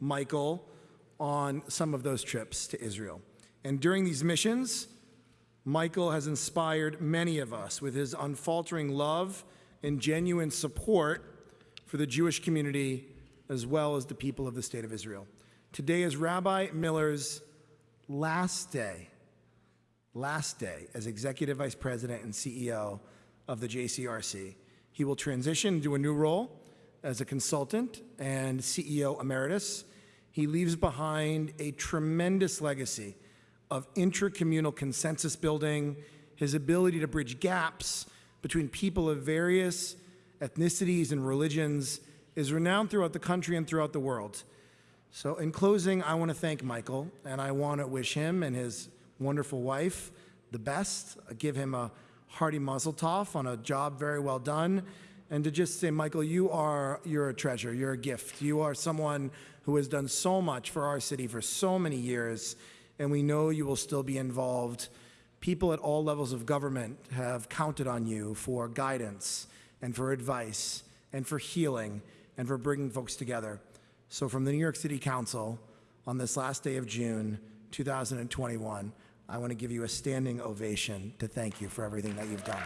Michael on some of those trips to Israel. And during these missions, Michael has inspired many of us with his unfaltering love and genuine support for the Jewish community as well as the people of the state of Israel. Today is Rabbi Miller's last day, last day as executive vice president and CEO of the JCRC. He will transition to a new role as a consultant and CEO emeritus. He leaves behind a tremendous legacy of intracommunal consensus building, his ability to bridge gaps between people of various ethnicities and religions is renowned throughout the country and throughout the world. So, in closing, I want to thank Michael, and I want to wish him and his wonderful wife the best. I give him a hearty mazel tov on a job very well done, and to just say, Michael, you are you're a treasure. You're a gift. You are someone who has done so much for our city for so many years, and we know you will still be involved. People at all levels of government have counted on you for guidance and for advice and for healing and for bringing folks together. So, from the New York City Council, on this last day of June 2021, I want to give you a standing ovation to thank you for everything that you've done.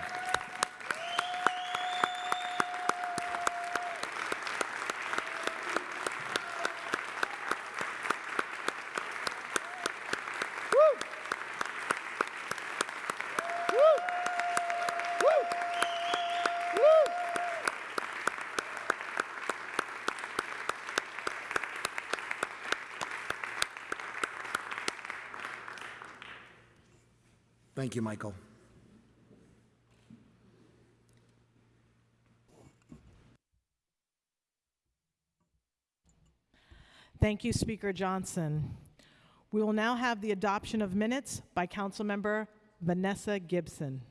Thank you, Michael. Thank you, Speaker Johnson. We will now have the adoption of minutes by Councilmember Vanessa Gibson.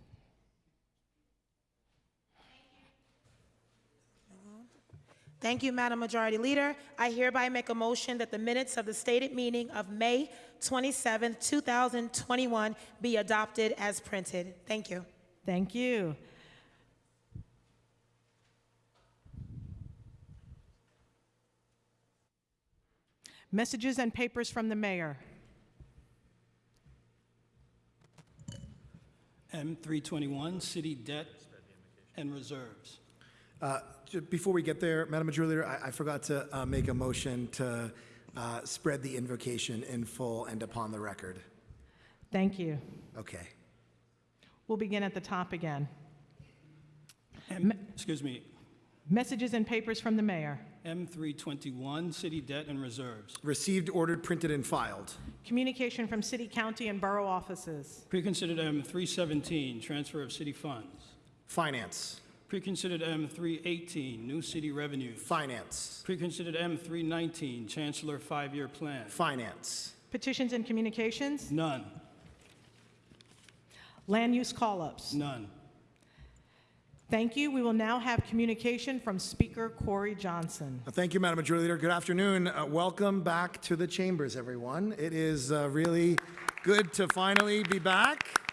Thank you, Madam Majority Leader. I hereby make a motion that the minutes of the stated meeting of May 27, 2021 be adopted as printed. Thank you. Thank you. Messages and papers from the mayor. M321, city debt and reserves. Uh, ju- Before we get there, Madam Majority Leader, I I forgot to uh, make a motion to uh, spread the invocation in full and upon the record. Thank you. Okay. We'll begin at the top again. M, excuse me, Messages and papers from the mayor. M321, city debt and reserves. Received, ordered, printed, and filed. Communication from city, county, and borough offices. Preconsidered M317, transfer of city funds. Finance. Preconsidered M318, new city revenue. Finance. Preconsidered M319, chancellor five-year plan. Finance. Petitions and communications. None, Land use call-ups. none. Thank you. We will now have communication from Speaker Corey Johnson. Uh, Thank you, Madam Majority Leader. Good afternoon. Uh, welcome back to the chambers, everyone. It is uh, really good to finally be back.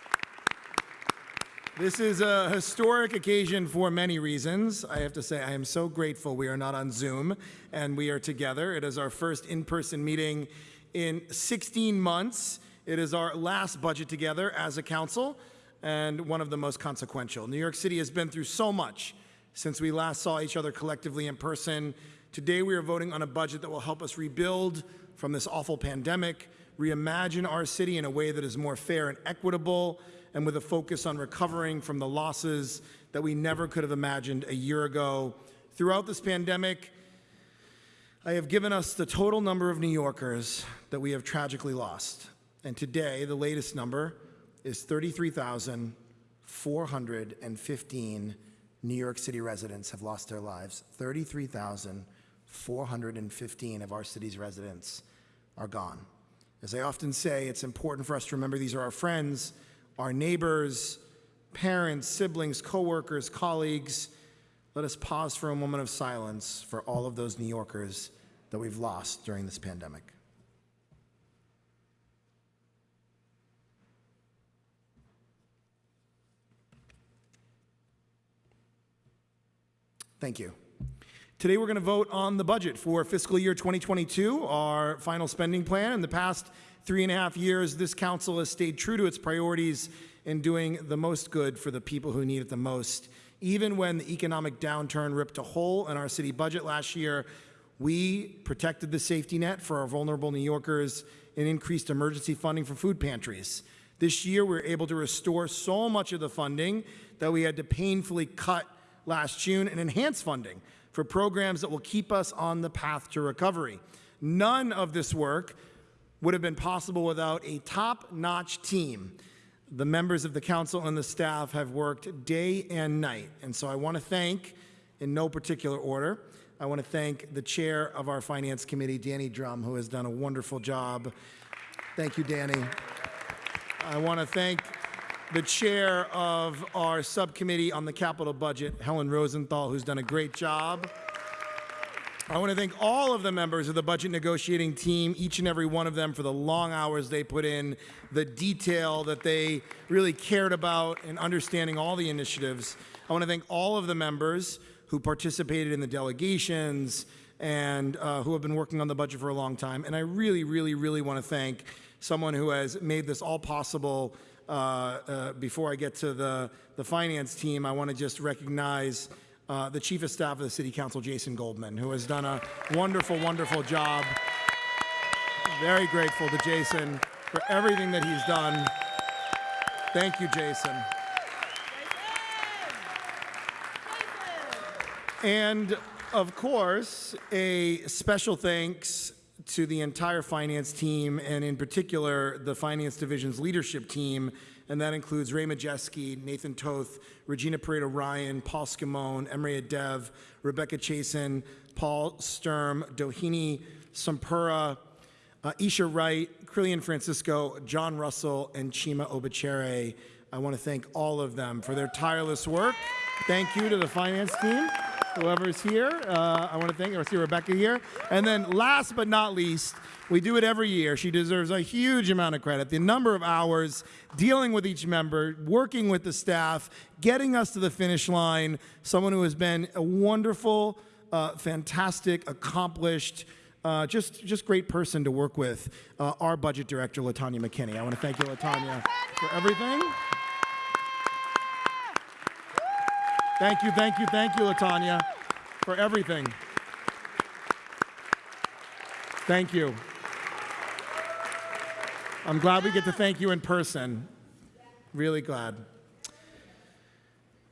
This is a historic occasion for many reasons. I have to say, I am so grateful we are not on Zoom and we are together. It is our first in person meeting in 16 months. It is our last budget together as a council and one of the most consequential. New York City has been through so much since we last saw each other collectively in person. Today, we are voting on a budget that will help us rebuild from this awful pandemic, reimagine our city in a way that is more fair and equitable, and with a focus on recovering from the losses that we never could have imagined a year ago. Throughout this pandemic, I have given us the total number of New Yorkers that we have tragically lost. And today, the latest number is 33,415 New York City residents have lost their lives. 33,415 of our city's residents are gone. As I often say, it's important for us to remember these are our friends, our neighbors, parents, siblings, coworkers, colleagues. Let us pause for a moment of silence for all of those New Yorkers that we've lost during this pandemic. Thank you. Today, we're going to vote on the budget for fiscal year 2022, our final spending plan. In the past three and a half years, this council has stayed true to its priorities in doing the most good for the people who need it the most. Even when the economic downturn ripped a hole in our city budget last year, we protected the safety net for our vulnerable New Yorkers and increased emergency funding for food pantries. This year, we were able to restore so much of the funding that we had to painfully cut last June and enhance funding for programs that will keep us on the path to recovery. None of this work would have been possible without a top notch team. The members of the council and the staff have worked day and night. And so I want to thank, in no particular order, I want to thank the chair of our finance committee, Danny Dromm, who has done a wonderful job. Thank you, Danny. I want to thank the chair of our subcommittee on the capital budget, Helen Rosenthal, who's done a great job. I want to thank all of the members of the budget negotiating team, each and every one of them, for the long hours they put in, the detail that they really cared about, and understanding all the initiatives. I want to thank all of the members who participated in the delegations and uh, who have been working on the budget for a long time. And I really, really, really want to thank someone who has made this all possible. Uh, uh, before I get to the, the finance team, I want to just recognize uh, the Chief of Staff of the City Council, Jason Goldman, who has done a wonderful, wonderful job. Very grateful to Jason for everything that he's done. Thank you, Jason. And of course, a special thanks to the entire finance team, and in particular, the finance division's leadership team, and that includes Ray Majewski, Nathan Toth, Regina Poreda Ryan, Paul Scimone, Emre Edev, Rebecca Chasan, Paul Sturm, Dohini Sompura, uh, Eisha Wright, Crilhien Francisco, John Russell, and Chima Obichere. I want to thank all of them for their tireless work. Thank you to the finance team, whoever's here. Uh, I want to thank, I see Rebecca here. And then last but not least, we do it every year. She deserves a huge amount of credit. The number of hours dealing with each member, working with the staff, getting us to the finish line. Someone who has been a wonderful, uh, fantastic, accomplished, uh, just, just great person to work with. Uh, our budget director, Latanya McKinney. I want to thank you, Latanya, for everything. Thank you, thank you, thank you, Latanya, for everything. Thank you. I'm glad we get to thank you in person. Really glad.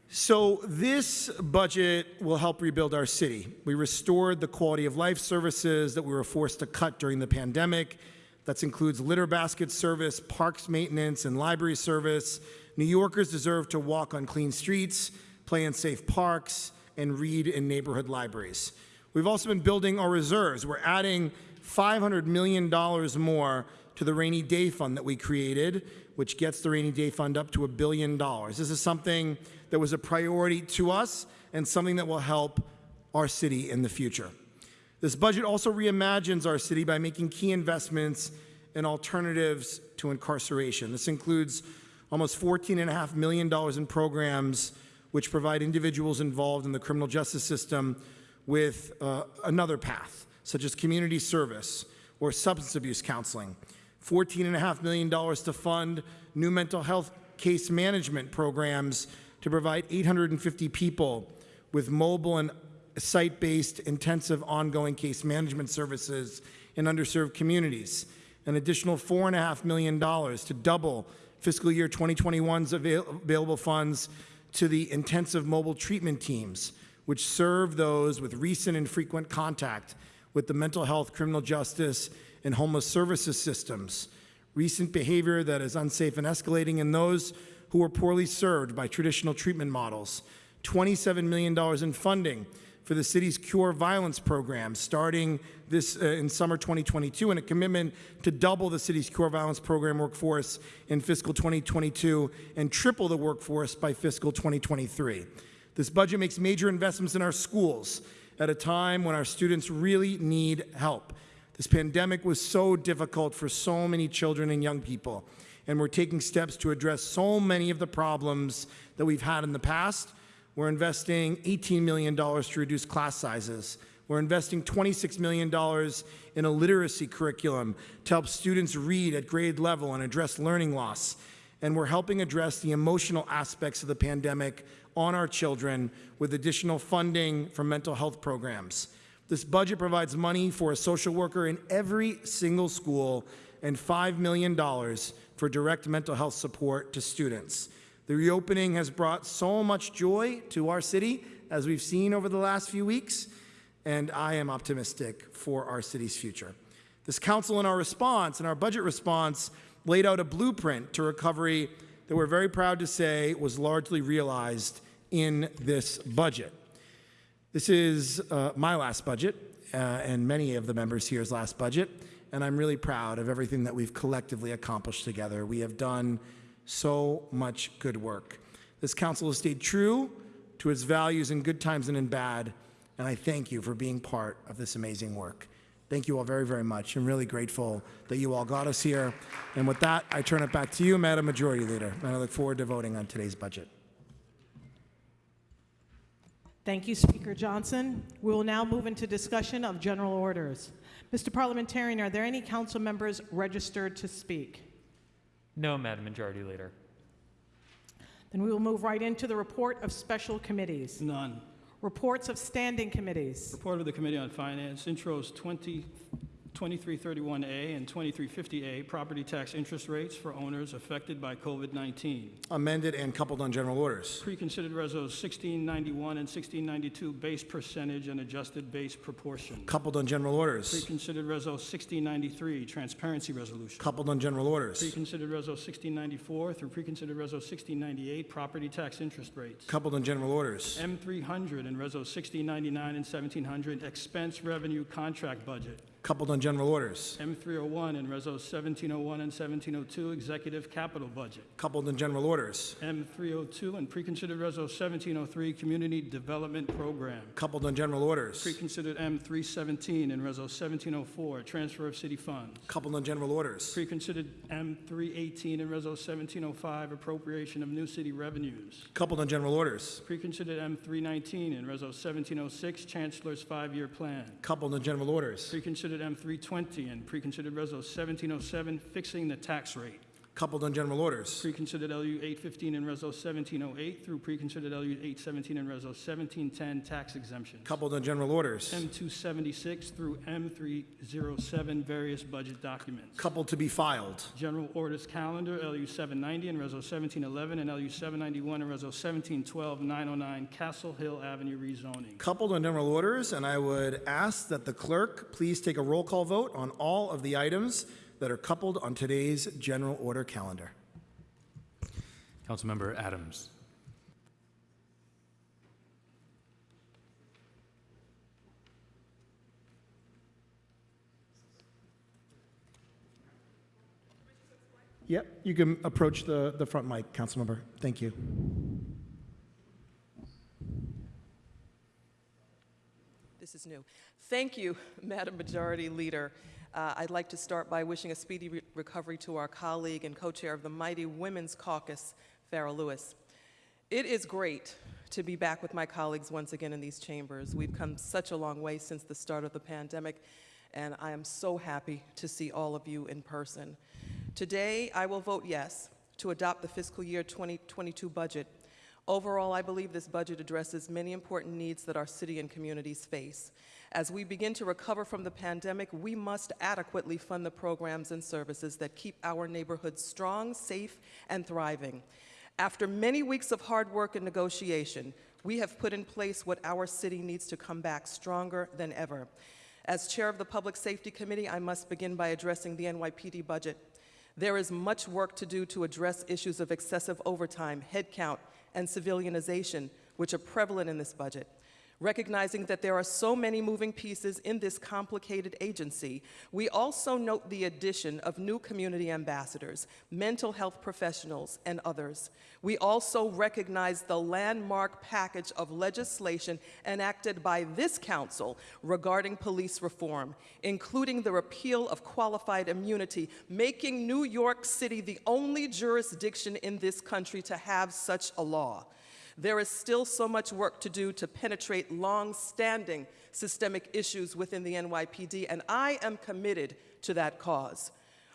So, this budget will help rebuild our city. We restored the quality of life services that we were forced to cut during the pandemic. That includes litter basket service, parks maintenance, and library service. New Yorkers deserve to walk on clean streets, play in safe parks, and read in neighborhood libraries. We've also been building our reserves. We're adding $500 million more to the rainy day fund that we created, which gets the rainy day fund up to a billion dollars. This is something that was a priority to us and something that will help our city in the future. This budget also reimagines our city by making key investments in alternatives to incarceration. This includes almost $14.5 million in programs which provide individuals involved in the criminal justice system with uh, another path, such as community service or substance abuse counseling. $14.5 million to fund new mental health case management programs to provide 850 people with mobile and site-based intensive ongoing case management services in underserved communities. An additional $4.5 million to double fiscal year 2021's avail available funds to the intensive mobile treatment teams, which serve those with recent and frequent contact with the mental health, criminal justice, and homeless services systems, recent behavior that is unsafe and escalating, and those who are poorly served by traditional treatment models. $27 million in funding for the city's Cure Violence program starting this uh, in summer 2022 and a commitment to double the city's Cure Violence program workforce in fiscal 2022 and triple the workforce by fiscal 2023. This budget makes major investments in our schools at a time when our students really need help. This pandemic was so difficult for so many children and young people, and we're taking steps to address so many of the problems that we've had in the past We're investing $18 million to reduce class sizes. We're investing $26 million in a literacy curriculum to help students read at grade level and address learning loss. And we're helping address the emotional aspects of the pandemic on our children with additional funding for mental health programs. This budget provides money for a social worker in every single school and $5 million for direct mental health support to students. The reopening has brought so much joy to our city, as we've seen over the last few weeks, and I am optimistic for our city's future. This council, in our response, in our budget response, laid out a blueprint to recovery that we're very proud to say was largely realized in this budget. This is uh, my last budget, uh, and many of the members here's last budget, and I'm really proud of everything that we've collectively accomplished together. We have done so much good work. This council has stayed true to its values in good times and in bad, and I thank you for being part of this amazing work. Thank you all very, very much. I'm really grateful that you all got us here. And with that, I turn it back to you, Madam Majority Leader, and I look forward to voting on today's budget. Thank you, Speaker Johnson. We will now move into discussion of general orders. Mr. Parliamentarian, are there any council members registered to speak? No, Madam Majority Leader. Then we will move right into the report of special committees. None. Reports of standing committees. Report of the Committee on Finance, intros 20 2331A and 2350A, property tax interest rates for owners affected by COVID-19. Amended and coupled on general orders. Pre-considered resos 1691 and 1692, base percentage and adjusted base proportion. Coupled on general orders. Pre-considered reso 1693, transparency resolution. Coupled on general orders. Pre-considered reso 1694 through pre-considered reso 1698, property tax interest rates. Coupled on general orders. M300 and reso 1699 and 1700, expense revenue contract budget. Coupled on general orders. M301 and reso 1701 and 1702, executive capital budget. Coupled on general orders. M302 and preconsidered reso 1703, community development program. Coupled on general orders. Preconsidered M317 and reso 1704, transfer of city funds. Coupled on general orders. Preconsidered M318 and reso 1705, appropriation of new city revenues. Coupled on general orders. Preconsidered M319 and reso 1706, chancellor's five-year plan. Coupled on general orders. Preconsidered M320 and preconsidered reso 1707, fixing the tax rate. Coupled on general orders. Preconsidered LU 815 and Reso 1708 through preconsidered LU 817 and Reso 1710 tax exemptions. Coupled on general orders. M276 through M307 various budget documents. Coupled to be filed. General orders calendar LU 790 and Reso 1711 and LU 791 and Reso 1712 909 Castle Hill Avenue rezoning. Coupled on general orders, and I would ask that the clerk please take a roll call vote on all of the items that are coupled on today's general order calendar. Councilmember Adams. Yep, you can approach the, the front mic, Councilmember. Thank you. This is new. Thank you, Madam Majority Leader. Uh, I'd like to start by wishing a speedy re- recovery to our colleague and co-chair of the mighty Women's Caucus, Farah Louis. It is great to be back with my colleagues once again in these chambers. We've come such a long way since the start of the pandemic, and I am so happy to see all of you in person. Today, I will vote yes to adopt the fiscal year 2022 budget. Overall, I believe this budget addresses many important needs that our city and communities face. As we begin to recover from the pandemic, we must adequately fund the programs and services that keep our neighborhoods strong, safe, and thriving. After many weeks of hard work and negotiation, we have put in place what our city needs to come back stronger than ever. As chair of the Public Safety Committee, I must begin by addressing the NYPD budget. There is much work to do to address issues of excessive overtime, headcount, and civilianization, which are prevalent in this budget. Recognizing that there are so many moving pieces in this complicated agency, we also note the addition of new community ambassadors, mental health professionals, and others. We also recognize the landmark package of legislation enacted by this council regarding police reform, including the repeal of qualified immunity, making New York City the only jurisdiction in this country to have such a law. There is still so much work to do to penetrate long-standing systemic issues within the NYPD, and I am committed to that cause.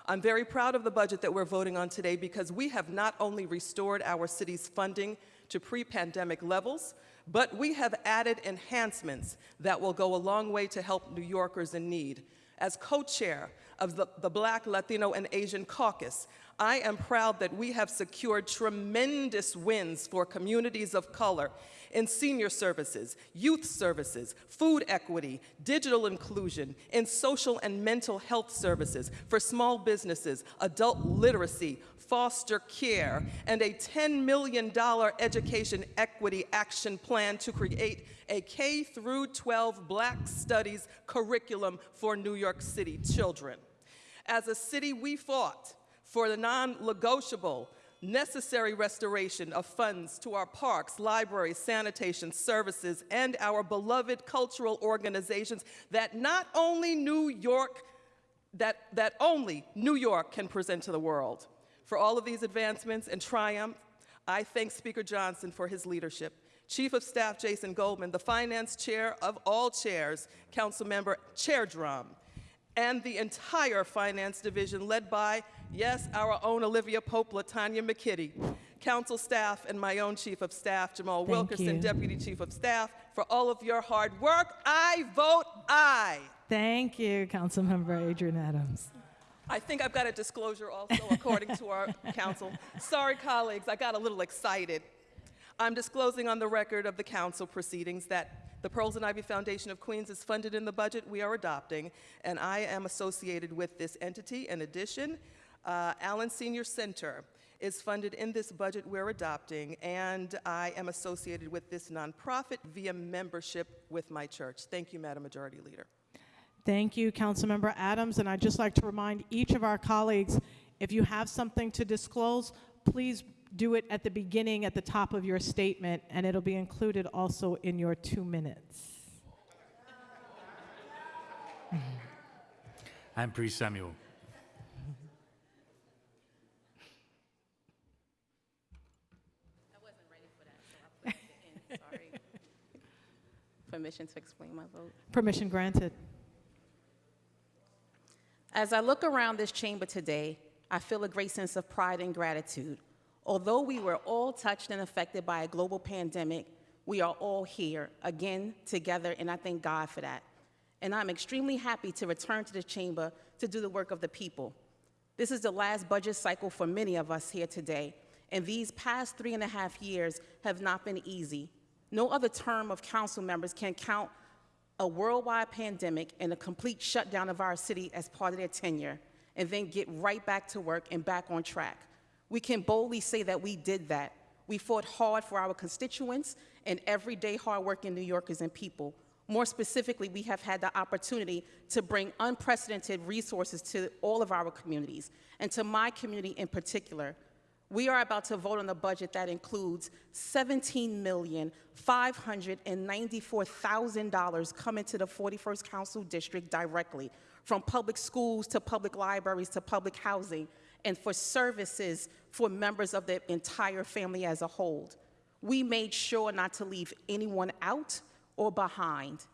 I'm very proud of the budget that we're voting on today because we have not only restored our city's funding to pre-pandemic levels, but we have added enhancements that will go a long way to help New Yorkers in need. As co-chair of the, the Black, Latino, and Asian Caucus, I am proud that we have secured tremendous wins for communities of color in senior services, youth services, food equity, digital inclusion, in social and mental health services, for small businesses, adult literacy, foster care, and a $10 million education equity action plan to create a K through 12 Black Studies curriculum for New York City children. As a city, we fought for the non-negotiable necessary restoration of funds to our parks, libraries, sanitation services, and our beloved cultural organizations that not only New York, that, that only New York can present to the world. For all of these advancements and triumph, I thank Speaker Johnson for his leadership. Chief of Staff Jason Goldman, the finance chair of all chairs, Councilmember Chair Dromm, and the entire finance division led by, yes, our own Olivia Pope, Latanya McKinney, council staff, and my own chief of staff, Jamal Thank Wilkerson, you. deputy chief of staff, for all of your hard work. I vote aye. Thank you, Councilmember Adrienne Adams. I think I've got a disclosure also according to our council. Sorry, colleagues, I got a little excited. I'm disclosing on the record of the council proceedings that the Pearls and Ivy Foundation of Queens is funded in the budget we are adopting, and I am associated with this entity. In addition, uh, Allen Senior Center is funded in this budget we're adopting, and I am associated with this nonprofit via membership with my church. Thank you, Madam Majority Leader. Thank you, Councilmember Adams. And I'd just like to remind each of our colleagues, if you have something to disclose, please do it at the beginning, at the top of your statement, and it'll be included also in your two minutes. Ampry-Samuel. I wasn't ready for that, so I put it in, sorry. Permission to explain my vote. Permission granted. As I look around this chamber today, I feel a great sense of pride and gratitude. Although we were all touched and affected by a global pandemic, we are all here again together, and I thank God for that. And I'm extremely happy to return to the chamber to do the work of the people. This is the last budget cycle for many of us here today, and these past three and a half years have not been easy. No other term of council members can count a worldwide pandemic and a complete shutdown of our city as part of their tenure, and then get right back to work and back on track. We can boldly say that we did that. We fought hard for our constituents and everyday hardworking New Yorkers and people. More specifically, we have had the opportunity to bring unprecedented resources to all of our communities, and to my community in particular. We are about to vote on a budget that includes $17,594,000 coming to the 41st Council District directly, from public schools to public libraries to public housing, and for services for members of the entire family as a whole. We made sure not to leave anyone out or behind.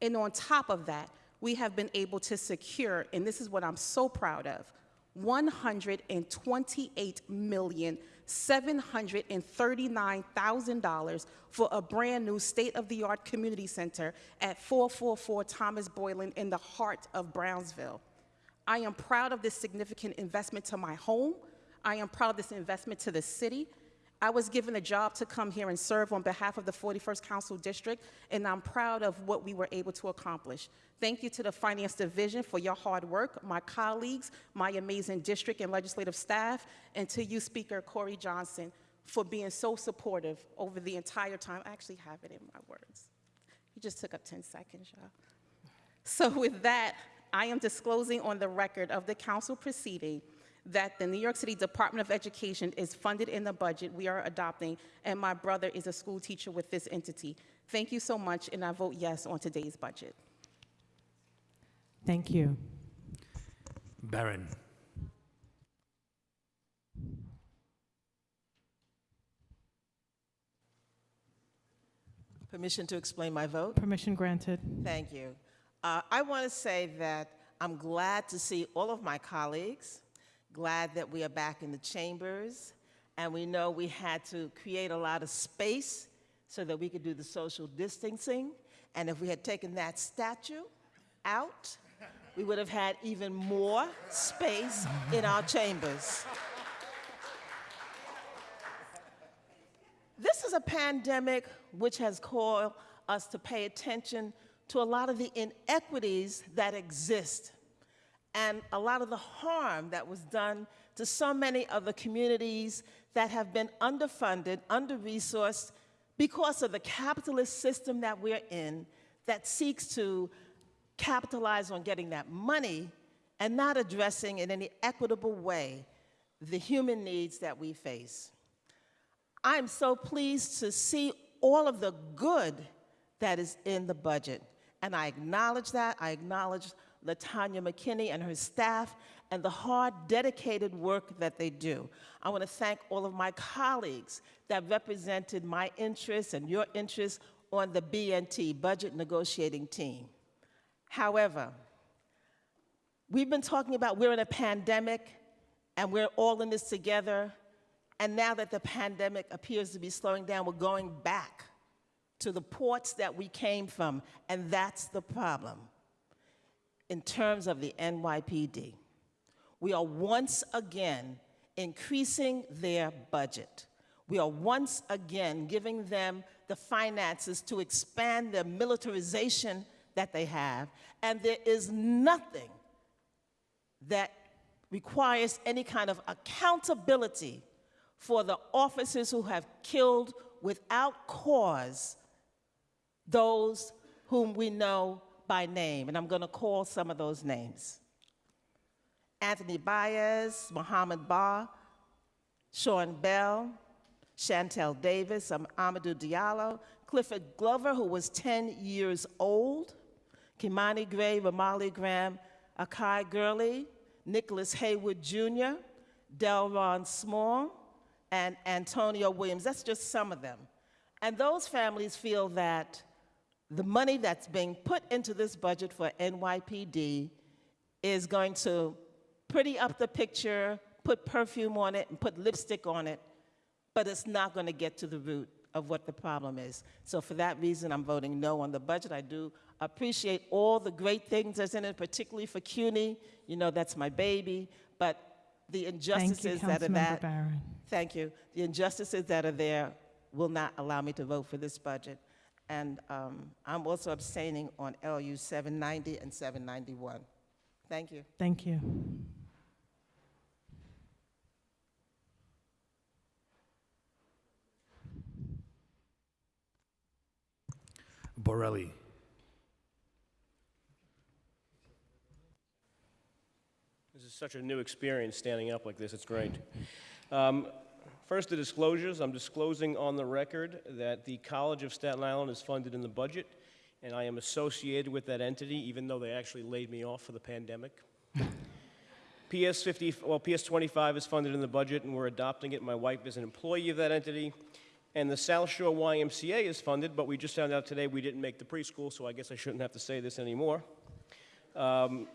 And on top of that, we have been able to secure, and this is what I'm so proud of, $128,739,000 for a brand new state-of-the-art community center at 444 Thomas Boyland in the heart of Brownsville. I am proud of this significant investment to my home. I am proud of this investment to the city. I was given a job to come here and serve on behalf of the 41st Council District, and I'm proud of what we were able to accomplish. Thank you to the Finance Division for your hard work, my colleagues, my amazing district and legislative staff, and to you, Speaker Corey Johnson, for being so supportive over the entire time. I actually have it in my words. You just took up 10 seconds, y'all. So with that, I am disclosing on the record of the council proceeding that the New York City Department of Education is funded in the budget we are adopting, and my brother is a school teacher with this entity. Thank you so much, and I vote yes on today's budget. Thank you. Barron. Permission to explain my vote? Permission granted. Thank you. Uh, I want to say that I'm glad to see all of my colleagues, glad that we are back in the chambers, and we know we had to create a lot of space so that we could do the social distancing. And if we had taken that statue out, we would have had even more space in our chambers. This is a pandemic which has called us to pay attention to a lot of the inequities that exist and a lot of the harm that was done to so many of the communities that have been underfunded, under-resourced because of the capitalist system that we're in that seeks to capitalize on getting that money and not addressing in any equitable way the human needs that we face. I'm so pleased to see all of the good that is in the budget. And I acknowledge that. I acknowledge Latanya McKinney and her staff and the hard, dedicated work that they do. I want to thank all of my colleagues that represented my interests and your interests on the BNT, Budget Negotiating Team. However, we've been talking about we're in a pandemic and we're all in this together. And now that the pandemic appears to be slowing down, we're going back to the ports that we came from, and that's the problem in terms of the NYPD. We are once again increasing their budget. We are once again giving them the finances to expand their militarization that they have, and there is nothing that requires any kind of accountability for the officers who have killed without cause those whom we know by name. And I'm going to call some of those names Anthony Baez, Mohamed Bah, Sean Bell, Shantel Davis, um, Amadou Diallo, Clifford Glover, who was 10 years old, Kimani Gray, Ramarley Graham, Akai Gurley, Nicholas Haywood Jr., Delron Small, and Antonio Williams. That's just some of them. And those families feel that the money that's being put into this budget for NYPD is going to pretty up the picture, put perfume on it, and put lipstick on it, but it's not going to get to the root of what the problem is. So for that reason, I'm voting no on the budget. I do appreciate all the great things that's in it, particularly for CUNY. You know, that's my baby. But the Thank you, injustices that are that, Barron. thank you. The injustices that are there will not allow me to vote for this budget. And um, I'm also abstaining on LU 790 and 791. Thank you. Thank you. Borelli. This is such a new experience standing up like this. It's great. Um, first, the disclosures. I'm disclosing on the record that the College of Staten Island is funded in the budget, and I am associated with that entity, even though they actually laid me off for the pandemic. PS 50, well, PS 25 is funded in the budget, and we're adopting it. My wife is an employee of that entity. And the South Shore YMCA is funded, but we just found out today we didn't make the preschool, so I guess I shouldn't have to say this anymore. Um,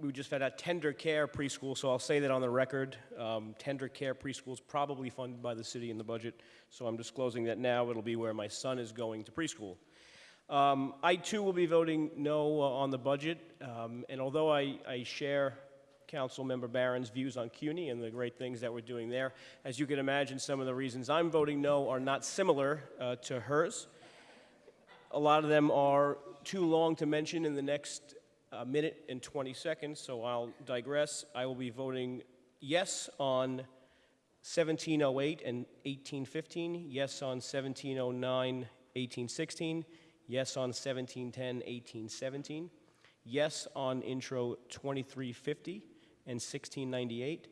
we just found out Tender Care Preschool, so I'll say that on the record. Um, Tender Care Preschool is probably funded by the city in the budget, so I'm disclosing that now. It'll be where my son is going to preschool. Um, I too will be voting no uh, on the budget, um, and although I, I share Council Member Barron's views on CUNY and the great things that we're doing there, as you can imagine, some of the reasons I'm voting no are not similar uh, to hers. A lot of them are too long to mention in the next uh, minute and 20 seconds, so I'll digress. I will be voting yes on 1708 and 1815, yes on 1709, 1816, yes on 1710, 1817, yes on intro 2350 and 1698,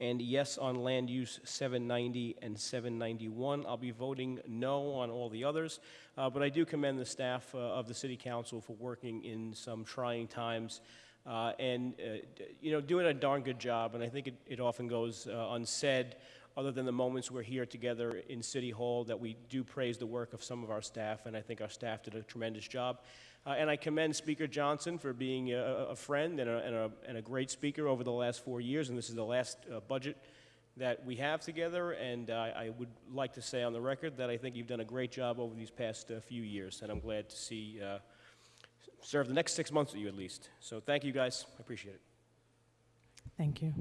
and yes on land use 790 and 791. I'll be voting no on all the others, uh, but I do commend the staff uh, of the City Council for working in some trying times uh, and, uh, you know, doing a darn good job, and I think it, it often goes uh, unsaid other than the moments we're here together in City Hall, that we do praise the work of some of our staff, and I think our staff did a tremendous job. Uh, and I commend Speaker Johnson for being a, a friend and a, and, a, and a great speaker over the last four years, and this is the last uh, budget that we have together, and uh, I would like to say on the record that I think you've done a great job over these past uh, few years, and I'm glad to see uh, serve the next six months with you at least. So thank you guys. I appreciate it. Thank you.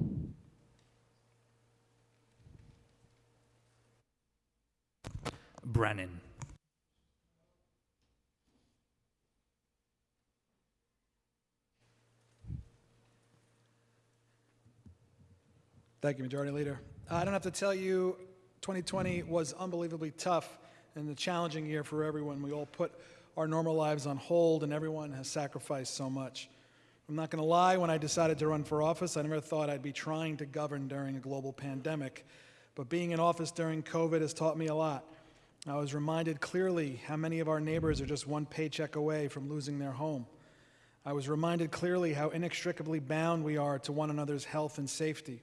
Brennan. Thank you, Majority Leader. Uh, I don't have to tell you, 2020 was unbelievably tough and a challenging year for everyone. We all put our normal lives on hold, and everyone has sacrificed so much. I'm not going to lie, when I decided to run for office, I never thought I'd be trying to govern during a global pandemic. But being in office during COVID has taught me a lot. I was reminded clearly how many of our neighbors are just one paycheck away from losing their home. I was reminded clearly how inextricably bound we are to one another's health and safety.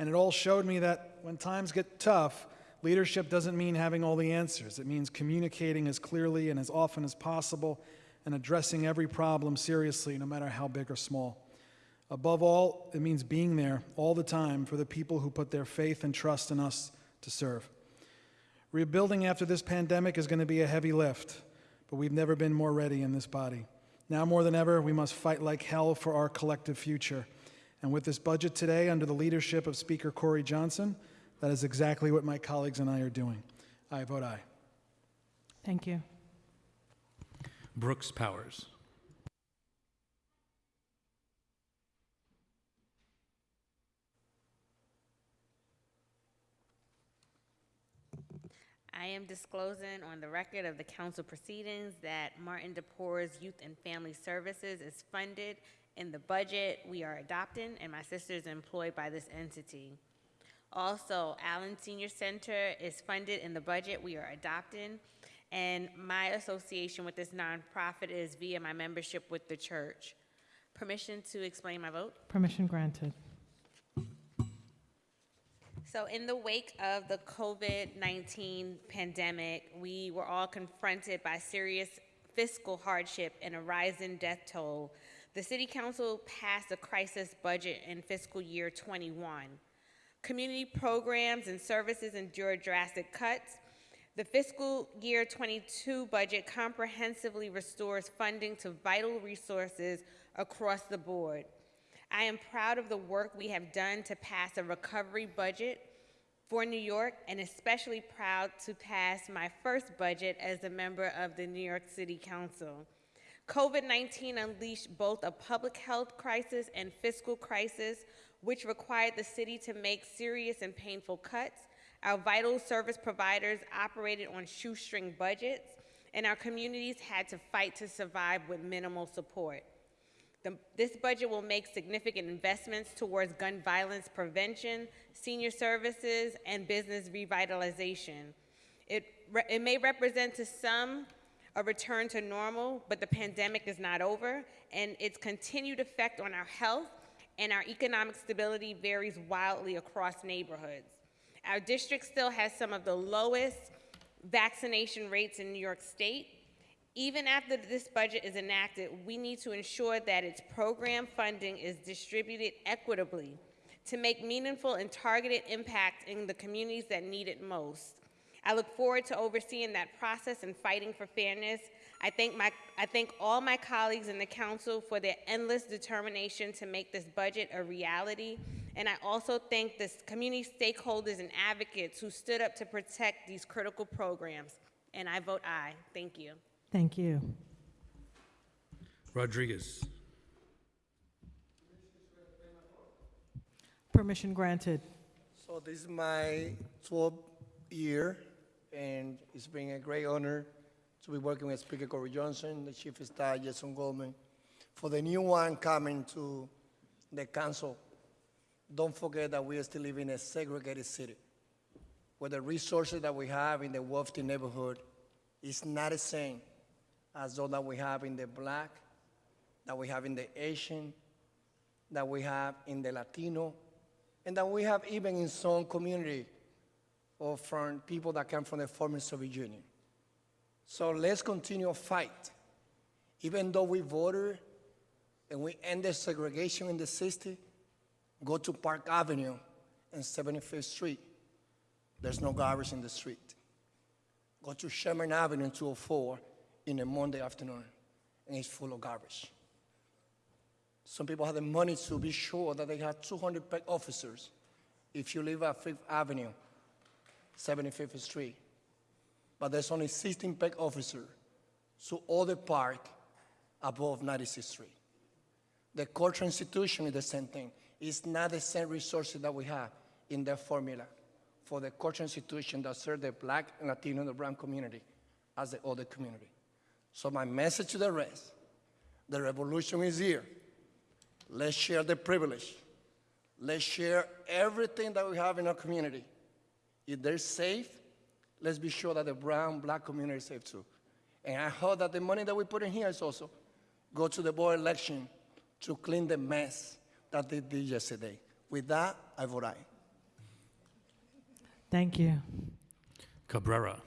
And it all showed me that when times get tough, leadership doesn't mean having all the answers. It means communicating as clearly and as often as possible and addressing every problem seriously, no matter how big or small. Above all, it means being there all the time for the people who put their faith and trust in us to serve. Rebuilding after this pandemic is going to be a heavy lift, but we've never been more ready in this body. Now more than ever, we must fight like hell for our collective future. And with this budget today, under the leadership of Speaker Corey Johnson, that is exactly what my colleagues and I are doing. I vote aye. Thank you. Brooks Powers. I am disclosing on the record of the council proceedings that Martin de Porres Youth and Family Services is funded in the budget we are adopting, and my sister is employed by this entity. Also, Allen Senior Center is funded in the budget we are adopting, and my association with this nonprofit is via my membership with the church. Permission to explain my vote? Permission granted. So, in the wake of the COVID 19 pandemic, we were all confronted by serious fiscal hardship and a rising death toll. The City Council passed a crisis budget in fiscal year 21. Community programs and services endured drastic cuts. The fiscal year 22 budget comprehensively restores funding to vital resources across the board. I am proud of the work we have done to pass a recovery budget for New York, and especially proud to pass my first budget as a member of the New York City Council. COVID 19 unleashed both a public health crisis and fiscal crisis, which required the city to make serious and painful cuts. Our vital service providers operated on shoestring budgets, and our communities had to fight to survive with minimal support. The, this budget will make significant investments towards gun violence prevention, senior services, and business revitalization. It, it may represent to some a return to normal, but the pandemic is not over, and its continued effect on our health and our economic stability varies wildly across neighborhoods. Our district still has some of the lowest vaccination rates in New York State, even after this budget is enacted, we need to ensure that its program funding is distributed equitably to make meaningful and targeted impact in the communities that need it most. I look forward to overseeing that process and fighting for fairness. I thank, my, I thank all my colleagues in the council for their endless determination to make this budget a reality. And I also thank the community stakeholders and advocates who stood up to protect these critical programs. And I vote aye. Thank you. Thank you. Rodriguez. Permission granted. So this is my 12th year, and it's been a great honor to be working with Speaker Corey Johnson, the Chief of Staff, Jason Goldman. For the new one coming to the council, don't forget that we are still living in a segregated city, where the resources that we have in the wealthy neighborhood is not the same as those that we have in the black, that we have in the Asian, that we have in the Latino, and that we have even in some community or from people that come from the former Soviet Union. So let's continue a fight. Even though we voted and we ended segregation in the 60s, go to Park Avenue and 75th Street. There's no garbage in the street. Go to Sherman Avenue and 204 in a Monday afternoon, and it's full of garbage. Some people have the money to be sure that they have 200 pet officers if you live at Fifth Avenue, 75th Street. But there's only 16 PEP officers, so all the park above 96th Street. The cultural institution is the same thing. It's not the same resources that we have in the formula for the cultural institution that serve the black, and Latino, and the brown community as the other community. So my message to the rest, the revolution is here. Let's share the privilege. Let's share everything that we have in our community. If they're safe, let's be sure that the brown, black community is safe too. And I hope that the money that we put in here is also go to the board election to clean the mess that they did yesterday. With that, I vote aye. Thank you. Cabrera.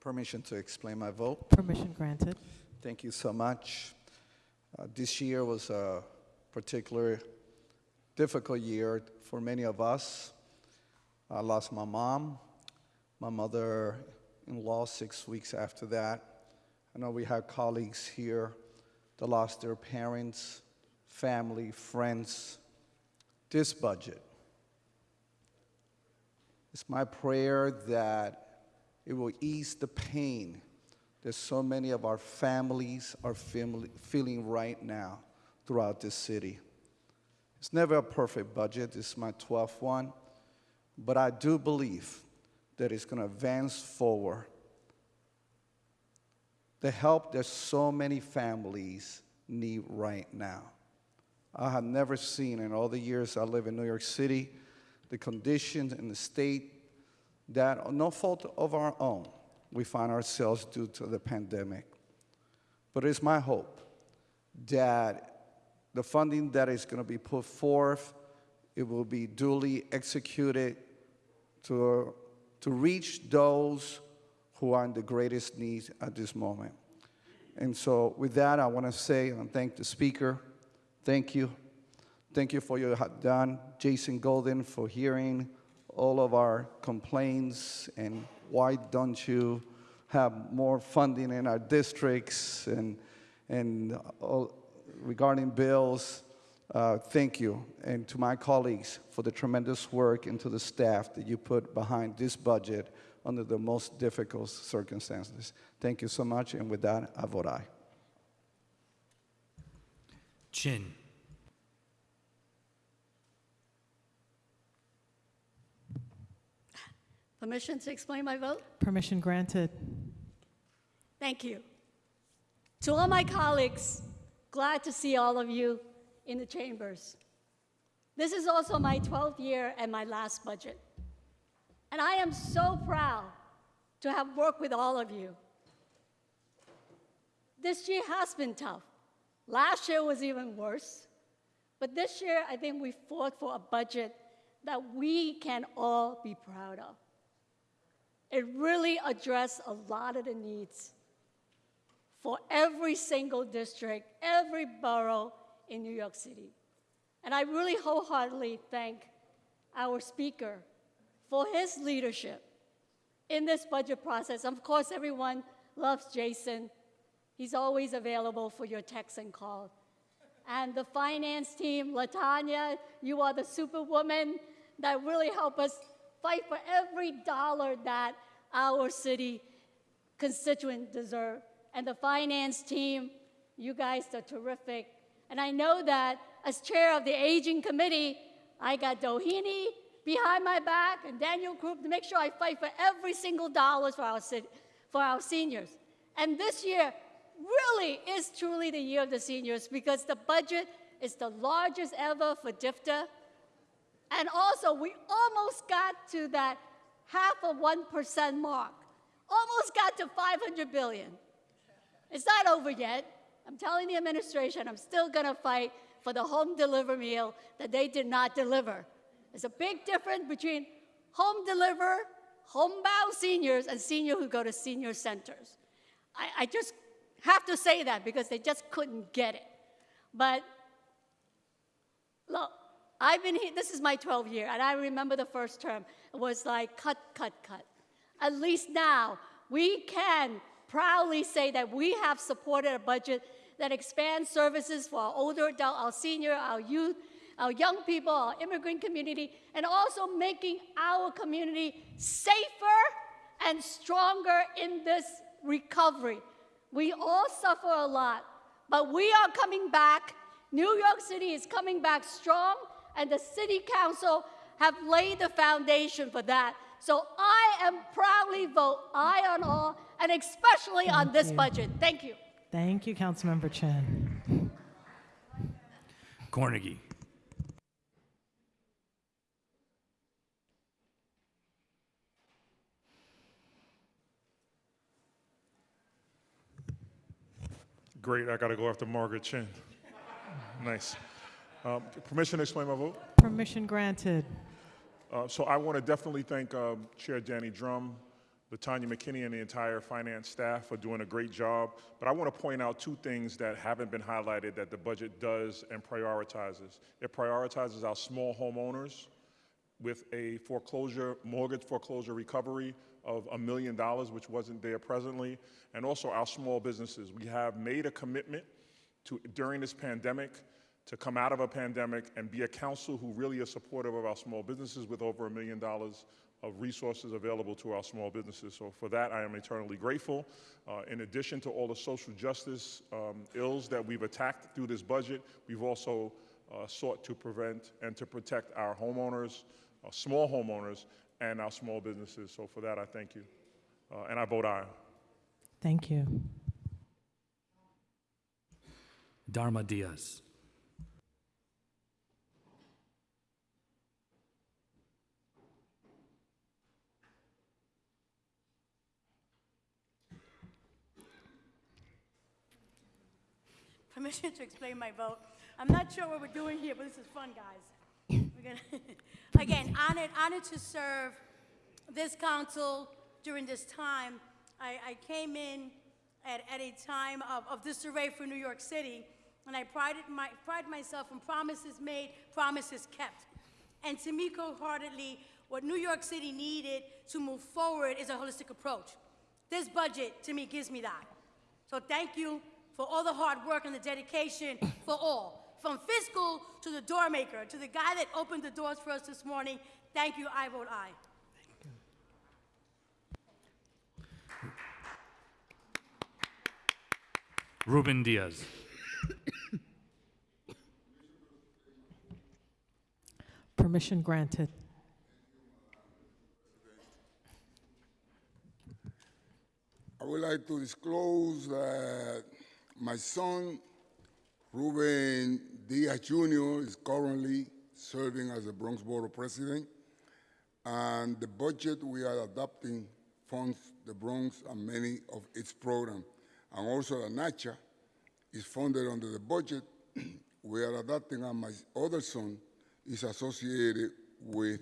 Permission to explain my vote. Permission granted. Thank you so much. Uh, this year was a particular difficult year for many of us. I lost my mom, my mother-in-law six weeks after that. I know we have colleagues here that lost their parents, family, friends. This budget, it's my prayer that it will ease the pain that so many of our families are feel- feeling right now throughout this city. It's never a perfect budget. This is my 12th one. But I do believe that it's going to advance forward the help that so many families need right now. I have never seen in all the years I live in New York City the conditions in the state that, no fault of our own, we find ourselves due to the pandemic. But it's my hope that the funding that is going to be put forth, it will be duly executed to, to reach those who are in the greatest need at this moment. And so, with that, I want to say and thank the speaker. Thank you. Thank you for your done, Jason Goldman, for hearing all of our complaints and why don't you have more funding in our districts and, and regarding bills. Uh, thank you. And to my colleagues for the tremendous work and to the staff that you put behind this budget under the most difficult circumstances. Thank you so much. And with that, I vote aye. Chin. Permission to explain my vote? Permission granted. Thank you. To all my colleagues, glad to see all of you in the chambers. This is also my 12th year and my last budget. And I am so proud to have worked with all of you. This year has been tough. Last year was even worse. But this year, I think we fought for a budget that we can all be proud of. It really addressed a lot of the needs for every single district, every borough in New York City. And I really wholeheartedly thank our speaker for his leadership in this budget process. Of course, everyone loves Jason. He's always available for your text and call. And the finance team, Latanya, you are the superwoman that really helped us fight for every dollar that our city constituents deserve. And the finance team, you guys are terrific. And I know that as chair of the aging committee, I got Dohini behind my back and Daniel Group to make sure I fight for every single dollar for our, city, for our seniors. And this year really is truly the year of the seniors because the budget is the largest ever for DFTA. And also, we almost got to that half of 1% mark, almost got to 500 billion. It's not over yet. I'm telling the administration I'm still going to fight for the home deliver meal that they did not deliver. There's a big difference between home deliver, homebound seniors, and seniors who go to senior centers. I, I just have to say that because they just couldn't get it. But look, I've been here, this is my 12th year, and I remember the first term. Was like cut, cut, cut. At least now, we can proudly say that we have supported a budget that expands services for our older adult, our senior, our youth, our young people, our immigrant community, and also making our community safer and stronger in this recovery. We all suffer a lot, but we are coming back. New York City is coming back strong, and the City Council have laid the foundation for that. So I am proudly vote aye on all, and especially on this you. budget. Thank you. Thank you, Councilmember Chin. Cornegy. Great, I got to go after Margaret Chin. Nice. Um, Permission to explain my vote? Permission granted. Uh, So I want to definitely thank um, Chair Danny Dromm, Latanya McKinney, and the entire finance staff for doing a great job. But I want to point out two things that haven't been highlighted that the budget does and prioritizes. It prioritizes our small homeowners with a foreclosure, mortgage foreclosure recovery of a million dollars, which wasn't there presently, and also our small businesses. We have made a commitment to, during this pandemic, to come out of a pandemic and be a council who really is supportive of our small businesses with over a million dollars of resources available to our small businesses. So for that, I am eternally grateful. Uh, in addition to all the social justice um, ills that we've attacked through this budget, we've also uh, sought to prevent and to protect our homeowners, our small homeowners, and our small businesses. So for that, I thank you. Uh, and I vote aye. Thank you. Darma Diaz. Permission to explain my vote. I'm not sure what we're doing here, but this is fun, guys. We're gonna Again, honored, honored to serve this council during this time. I, I came in at, at a time of, of disarray for New York City, and I prided my, pride myself on promises made, promises kept. And to me, wholeheartedly, what New York City needed to move forward is a holistic approach. This budget, to me, gives me that. So thank you for all the hard work and the dedication for all, from fiscal to the door maker, to the guy that opened the doors for us this morning. Thank you. I vote aye. Ruben Diaz. Permission granted. I would like to disclose that my son, Ruben Diaz Jr., is currently serving as the Bronx Borough President. And the budget we are adopting funds the Bronx and many of its programs. And also the NACHA is funded under the budget we are adopting, and my other son is associated with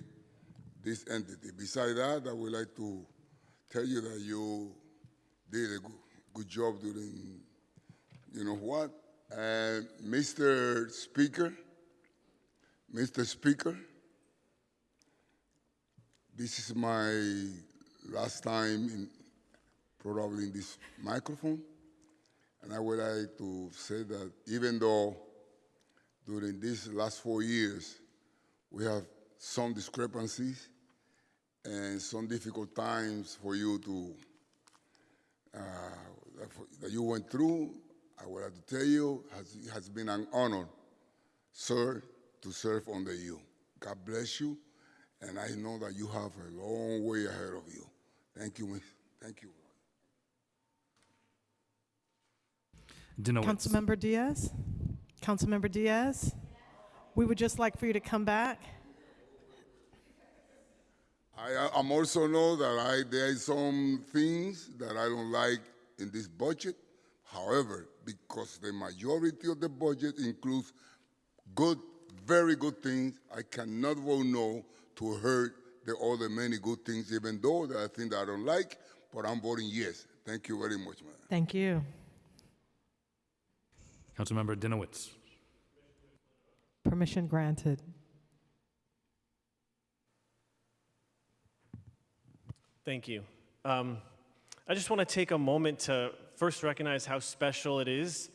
this entity. Besides that, I would like to tell you that you did a good, good job during, you know what? And Mr. Speaker, Mr. Speaker, this is my last time in probably in this microphone. And I would like to say that even though during these last four years we have some discrepancies and some difficult times for you to uh, that you went through, I would like to tell you, has, it has been an honor, sir, to serve under you. God bless you, and I know that you have a long way ahead of you. Thank you, miss. Thank you. Dinowitz. Councilmember Diaz? Councilmember Diaz? We would just like for you to come back. I, I'm also know that I, there are some things that I don't like in this budget. However, because the majority of the budget includes good, very good things, I cannot vote no to hurt the other many good things, even though there are things that I don't like, but I'm voting yes. Thank you very much, man. Thank you. Councilmember Dinowitz. Permission granted. Thank you. Um, I just want to take a moment to first recognize how special it is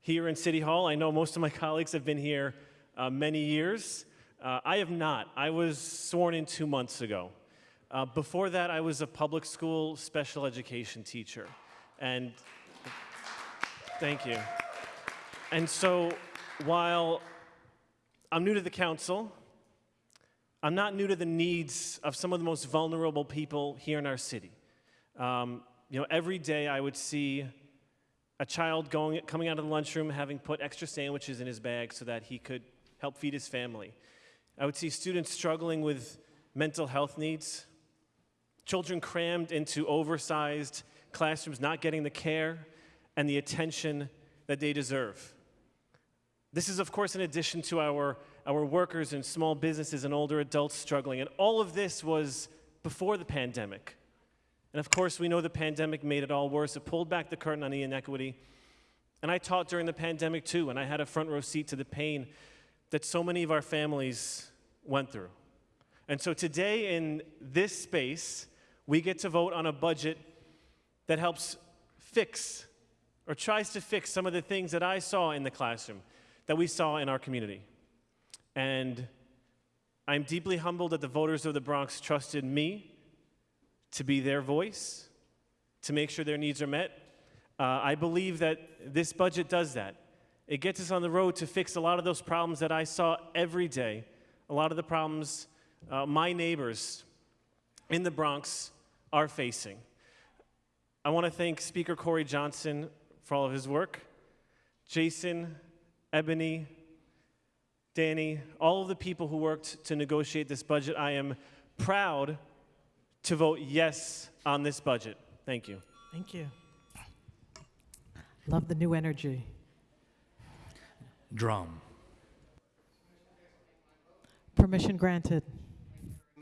here in City Hall. I know most of my colleagues have been here uh, many years. Uh, I have not. I was sworn in two months ago. Uh, before that, I was a public school special education teacher. And thank you. And so while I'm new to the council, I'm not new to the needs of some of the most vulnerable people here in our city. Um, you know, every day I would see a child going, coming out of the lunchroom having put extra sandwiches in his bag so that he could help feed his family. I would see students struggling with mental health needs, children crammed into oversized classrooms, not getting the care and the attention that they deserve. This is, of course, in addition to our, our workers and small businesses and older adults struggling. And all of this was before the pandemic. And of course, we know the pandemic made it all worse. It pulled back the curtain on the inequity. And I taught during the pandemic too, and I had a front row seat to the pain that so many of our families went through. And so today, in this space, we get to vote on a budget that helps fix or tries to fix some of the things that I saw in the classroom, that we saw in our community. And I'm deeply humbled that the voters of the Bronx trusted me to be their voice, to make sure their needs are met. Uh, I believe that this budget does that. It gets us on the road to fix a lot of those problems that I saw every day, a lot of the problems uh, my neighbors in the Bronx are facing. I want to thank Speaker Corey Johnson for all of his work, Jason, Ebony, Danny, all of the people who worked to negotiate this budget. I am proud to vote yes on this budget. Thank you. Thank you. Love the new energy. Dromm. Permission granted.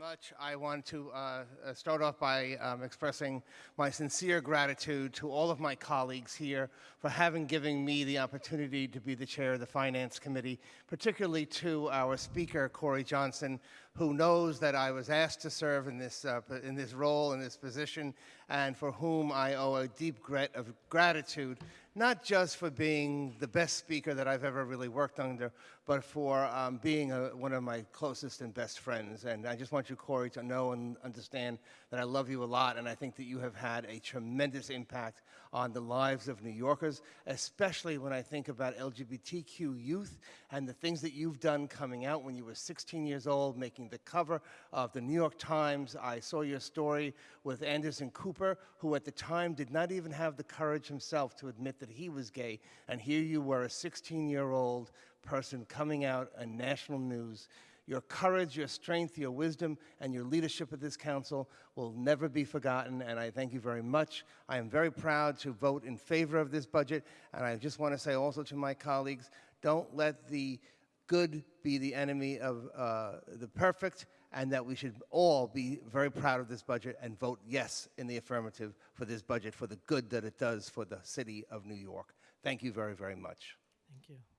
Much. I want to uh, uh, start off by um, expressing my sincere gratitude to all of my colleagues here for having given me the opportunity to be the chair of the Finance Committee, particularly to our speaker, Corey Johnson, who knows that I was asked to serve in this, uh, in this role, in this position, and for whom I owe a deep grat- of gratitude, not just for being the best speaker that I've ever really worked under, but for um, being a, one of my closest and best friends. And I just want you, Corey, to know and understand that I love you a lot, and I think that you have had a tremendous impact on the lives of New Yorkers, especially when I think about LGBTQ youth and the things that you've done coming out when you were 16 years old, making the cover of the New York Times. I saw your story with Anderson Cooper, who at the time did not even have the courage himself to admit that he was gay, and here you were, a 16-year-old person coming out in national news. Your courage, your strength, your wisdom, and your leadership of this council will never be forgotten, and I thank you very much. I am very proud to vote in favor of this budget, and I just want to say also to my colleagues, don't let the good be the enemy of uh, the perfect, and that we should all be very proud of this budget and vote yes in the affirmative for this budget for the good that it does for the city of New York. Thank you very, very much. Thank you.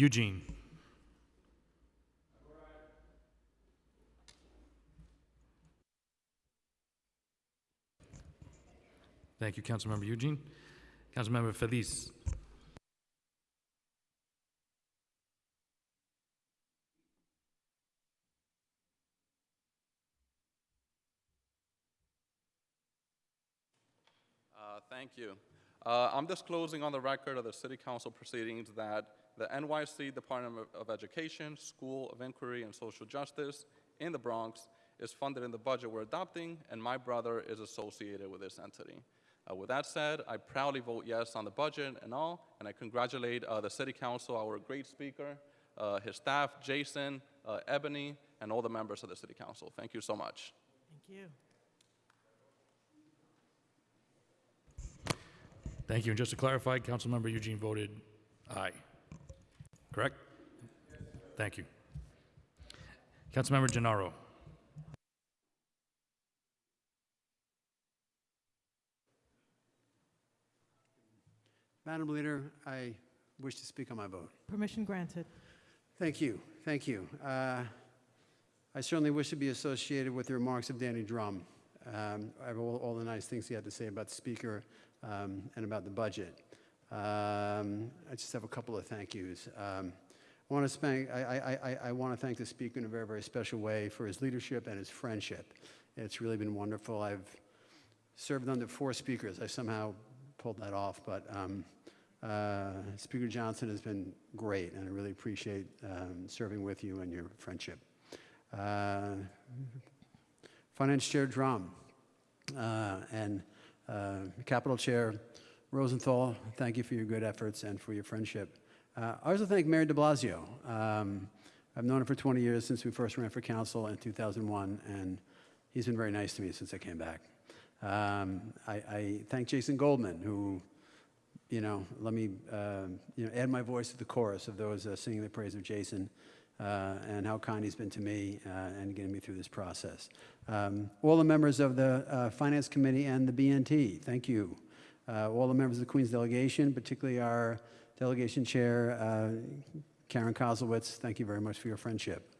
Eugene. Thank you, Councilmember Eugene. Councilmember Feliz. Uh, Thank you. Uh, I'm disclosing on the record of the City Council proceedings that the NYC Department of- of Education, School of Inquiry and Social Justice in the Bronx is funded in the budget we're adopting, and my brother is associated with this entity. Uh, With that said, I proudly vote yes on the budget and all, and I congratulate uh, the City Council, our great speaker, uh, his staff, Jason, uh, Ebony, and all the members of the City Council. Thank you so much. Thank you. Thank you. And just to clarify, Councilmember Eugene voted aye. Correct? Thank you. Councilmember Gennaro. Madam Leader, I wish to speak on my vote. Permission granted. Thank you, thank you. Uh, I certainly wish to be associated with the remarks of Danny Dromm. Um, I have all, all the nice things he had to say about the speaker um, and about the budget. Um, I just have a couple of thank yous. Um, I want to thank, I, I, I, want to thank the speaker in a very, very special way for his leadership and his friendship. It's really been wonderful. I've served under four speakers. I somehow pulled that off, but um, uh, Speaker Johnson has been great, and I really appreciate um, serving with you and your friendship. Uh, Finance Chair Dromm uh, and uh, Capital Chair Rosenthal, thank you for your good efforts and for your friendship. Uh, I also thank Mayor de Blasio. Um, I've known him for 20 years since we first ran for council in 2001, and he's been very nice to me since I came back. Um, I, I thank Jason Goldman, who, you know, let me, uh, you know, add my voice to the chorus of those uh, singing the praise of Jason uh, and how kind he's been to me uh, and getting me through this process. Um, all the members of the uh, Finance Committee and the BNT, thank you. Uh, all the members of the Queen's delegation, particularly our delegation chair, uh, Karen Koslowitz, thank you very much for your friendship.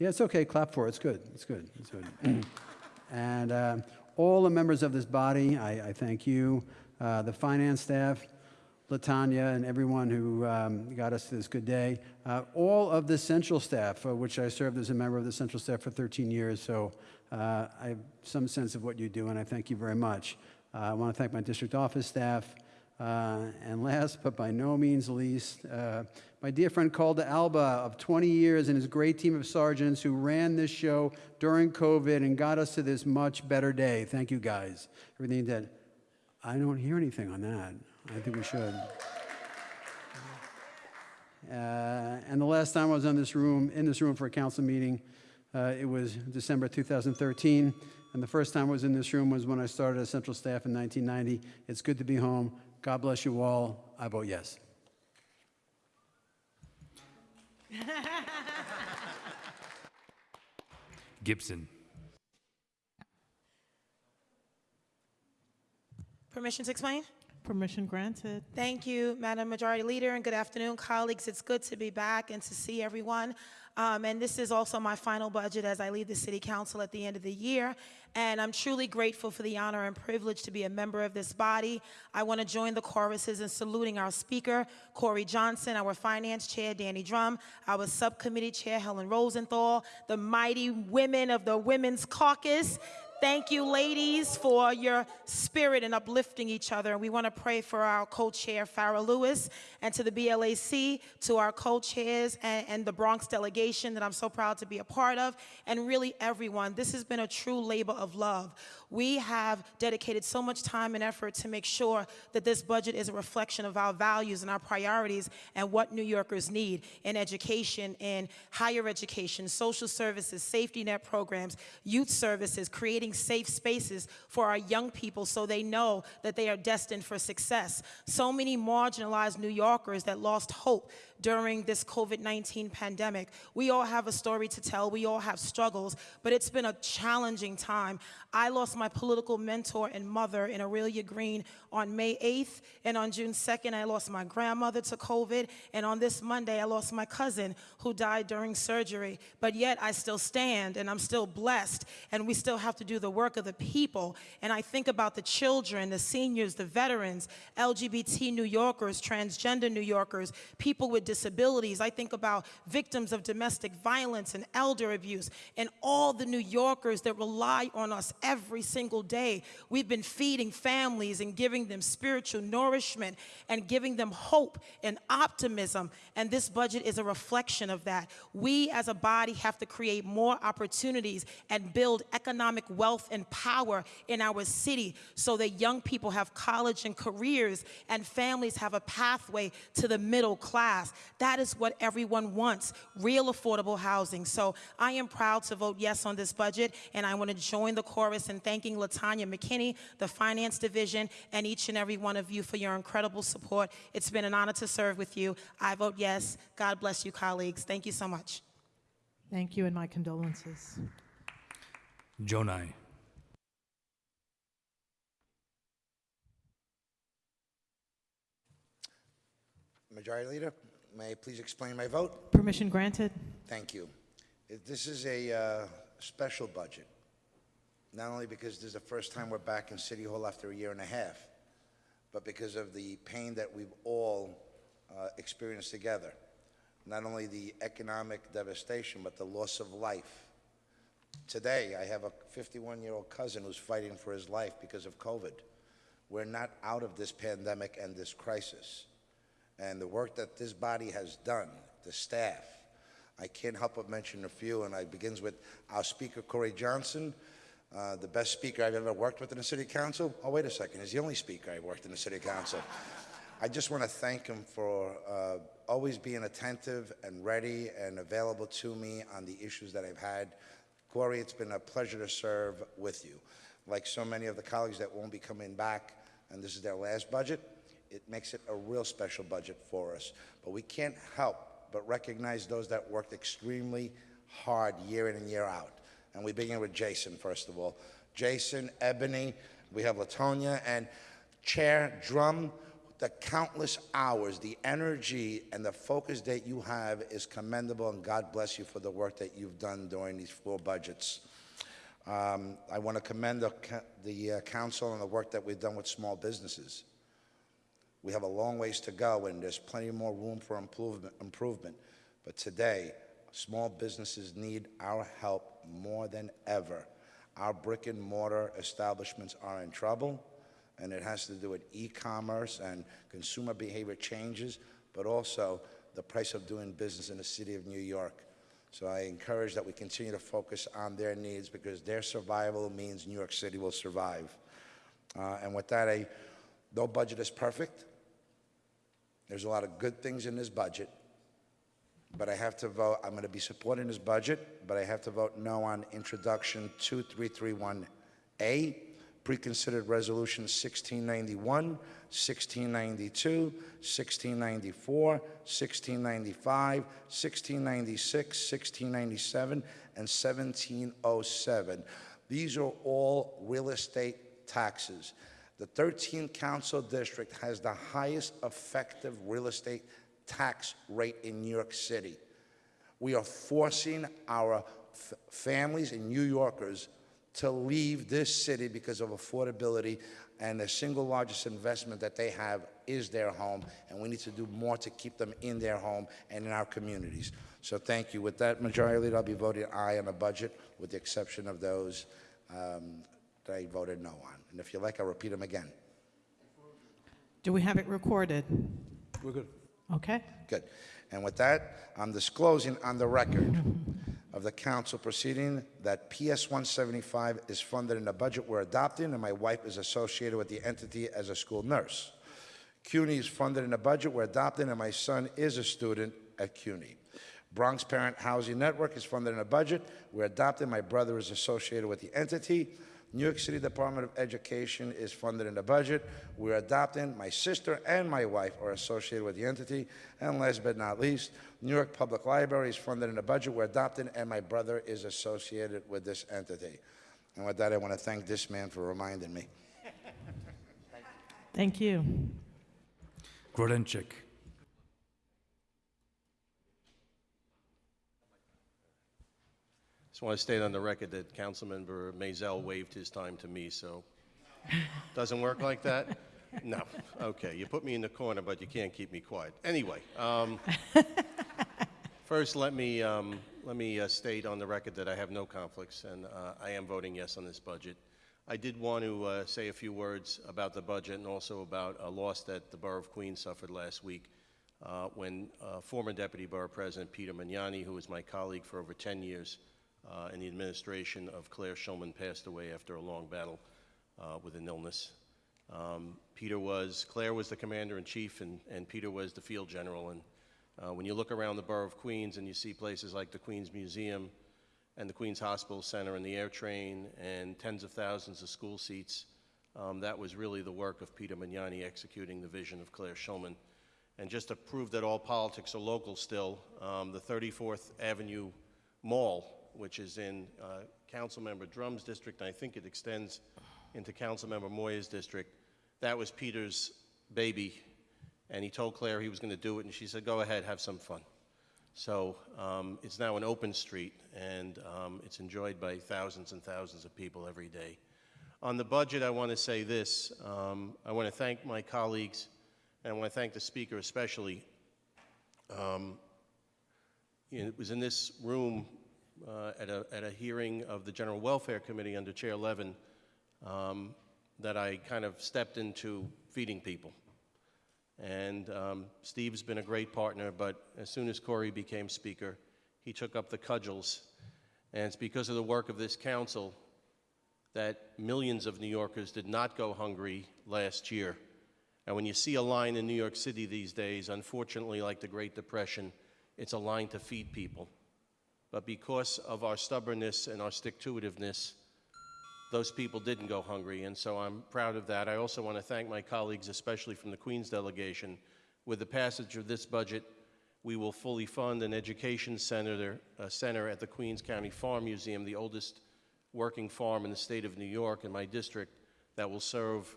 Yeah, it's okay, clap for it, it's good, it's good, it's good. and uh, all the members of this body, I, I thank you. The finance staff, Latanya, and everyone who um, got us to this good day. Uh, all of the central staff, uh, which I served as a member of the central staff for 13 years, so uh, I have some sense of what you do, and I thank you very much. Uh, I want to thank my district office staff. Uh, and last but by no means least, uh, my dear friend Calda Alba of 20 years and his great team of sergeants who ran this show during COVID and got us to this much better day. Thank you guys. Everything that. I don't hear anything on that. I think we should. Uh, and the last time I was in this room, in this room for a council meeting, uh, it was December 2013. And the first time I was in this room was when I started as central staff in 1990. It's good to be home. God bless you all. I vote yes. Gibson. Permission to explain? Permission granted. Thank you, Madam Majority Leader, and good afternoon, colleagues. It's good to be back and to see everyone. Um, and this is also my final budget as I leave the City Council at the end of the year. And I'm truly grateful for the honor and privilege to be a member of this body. I want to join the choruses in saluting our Speaker, Corey Johnson, our Finance Chair, Danny Dromm, our Subcommittee Chair, Helen Rosenthal, the mighty women of the Women's Caucus, Thank you, ladies, for your spirit in uplifting each other. And we want to pray for our co-chair, Farah Louis, and to the BLAC, to our co-chairs and, and the Bronx delegation that I'm so proud to be a part of, and really everyone. This has been a true labor of love. We have dedicated so much time and effort to make sure that this budget is a reflection of our values and our priorities and what New Yorkers need in education, in higher education, social services, safety net programs, youth services, creating safe spaces for our young people so they know that they are destined for success. So many marginalized New Yorkers that lost hope during this COVID-19 pandemic. We all have a story to tell, we all have struggles, but it's been a challenging time. I lost my political mentor and mother in Aurelia Greene on May 8th, and on June 2nd, I lost my grandmother to COVID, and on this Monday, I lost my cousin who died during surgery. But yet, I still stand, and I'm still blessed, and we still have to do the work of the people. And I think about the children, the seniors, the veterans, LGBT New Yorkers, transgender New Yorkers, people with disabilities. I think about victims of domestic violence and elder abuse, and all the New Yorkers that rely on us every single day. We've been feeding families and giving them spiritual nourishment and giving them hope and optimism. And this budget is a reflection of that. We as a body have to create more opportunities and build economic wealth and power in our city so that young people have college and careers and families have a pathway to the middle class. That is what everyone wants, real affordable housing. So I am proud to vote yes on this budget, and I want to join the chorus in thanking Latanya McKinney, the Finance Division, and each and every one of you for your incredible support. It's been an honor to serve with you. I vote yes. God bless you, colleagues. Thank you so much. Thank you, and my condolences. Gjonaj. Majority Leader, may I please explain my vote? Permission granted. Thank you. This is a uh, special budget, not only because this is the first time we're back in City Hall after a year and a half, but because of the pain that we've all uh, experienced together. Not only the economic devastation, but the loss of life. Today, I have a 51-year-old cousin who's fighting for his life because of COVID. We're not out of this pandemic and this crisis. And the work that this body has done, the staff, I can't help but mention a few, and it begins with our Speaker, Corey Johnson, uh, the best speaker I've ever worked with in the City Council. Oh, wait a second, he's the only speaker I've worked in the City Council. I just want to thank him for uh, always being attentive and ready and available to me on the issues that I've had. Corey, it's been a pleasure to serve with you. Like so many of the colleagues that won't be coming back, and this is their last budget, it makes it a real special budget for us. But we can't help but recognize those that worked extremely hard year in and year out. And we begin with Jason, first of all. Jason, Ebony, we have Latonia, and Chair Dromm, the countless hours, the energy, and the focus that you have is commendable, and God bless you for the work that you've done during these four budgets. Um, I want to commend the, the uh, council and the work that we've done with small businesses. We have a long ways to go, and there's plenty more room for improvement. improvement. But today, small businesses need our help more than ever. Our brick and mortar establishments are in trouble, and it has to do with e-commerce and consumer behavior changes, but also the price of doing business in the city of New York. So I encourage that we continue to focus on their needs because their survival means New York City will survive. Uh, and with that, I, no budget is perfect. There's a lot of good things in this budget, but I have to vote, I'm going to be supporting this budget, but I have to vote no on Introduction 2331A, Preconsidered Resolution 1691, 1692, 1694, 1695, 1696, 1697, and 1707. These are all real estate taxes. The 13th Council District has the highest effective real estate tax rate in New York City. We are forcing our families and New Yorkers to leave this city because of affordability, and the single largest investment that they have is their home, and we need to do more to keep them in their home and in our communities. So thank you. With that, Majority Leader, I'll be voting aye on the budget, with the exception of those um, I voted no on. And if you like, I'll repeat them again. Do we have it recorded? We're good. Okay. Good. And with that, I'm disclosing on the record of the council proceeding that PS 175 is funded in the budget we're adopting, and my wife is associated with the entity as a school nurse. CUNY is funded in the budget we're adopting, and my son is a student at CUNY. Bronx Parent Housing Network is funded in a budget. We're adopting. My brother is associated with the entity. New York City Department of Education is funded in the budget. We're adopting. My sister and my wife are associated with the entity. And last but not least, New York Public Library is funded in the budget. We're adopting, and my brother is associated with this entity. And with that, I want to thank this man for reminding me. Thank you. Grodenchik. Just want to state on the record that Councilmember Mazel waived his time to me, so doesn't work like that? No. Okay, you put me in the corner, but you can't keep me quiet. Anyway, um, first let me um, let me uh, state on the record that I have no conflicts, and uh, I am voting yes on this budget. I did want to uh, say a few words about the budget and also about a loss that the Borough of Queens suffered last week uh, when uh, former Deputy Borough President Peter Magnani, who was my colleague for over 10 years uh, in the administration of Claire Shulman passed away after a long battle uh, with an illness. Um, Peter was, Claire was the commander in chief, and, and Peter was the field general, and Uh, When you look around the borough of Queens and you see places like the Queens Museum and the Queens Hospital Center and the air train and tens of thousands of school seats, um, that was really the work of Peter Magnani executing the vision of Claire Shulman. And just to prove that all politics are local still, um, the 34th Avenue Mall, which is in uh, Councilmember Dromm's district, and I think it extends into Councilmember Moya's district, that was Peter's baby. And he told Claire he was going to do it, and she said, go ahead, have some fun. So um, it's now an open street, and um, it's enjoyed by thousands and thousands of people every day. On the budget, I want to say this. Um, I want to thank my colleagues, and I want to thank the speaker especially. Um, it was in this room uh, at, a, at a hearing of the General Welfare Committee under Chair Levin um, that I kind of stepped into feeding people. And um, Steve's been a great partner, but as soon as Corey became Speaker, he took up the cudgels. And it's because of the work of this council that millions of New Yorkers did not go hungry last year. And when you see a line in New York City these days, unfortunately, like the Great Depression, it's a line to feed people. But because of our stubbornness and our stick-to-itiveness, those people didn't go hungry, and so I'm proud of that. I also want to thank my colleagues, especially from the Queens delegation. With the passage of this budget, we will fully fund an education center, uh, center at the Queens County Farm Museum, the oldest working farm in the state of New York in my district, that will serve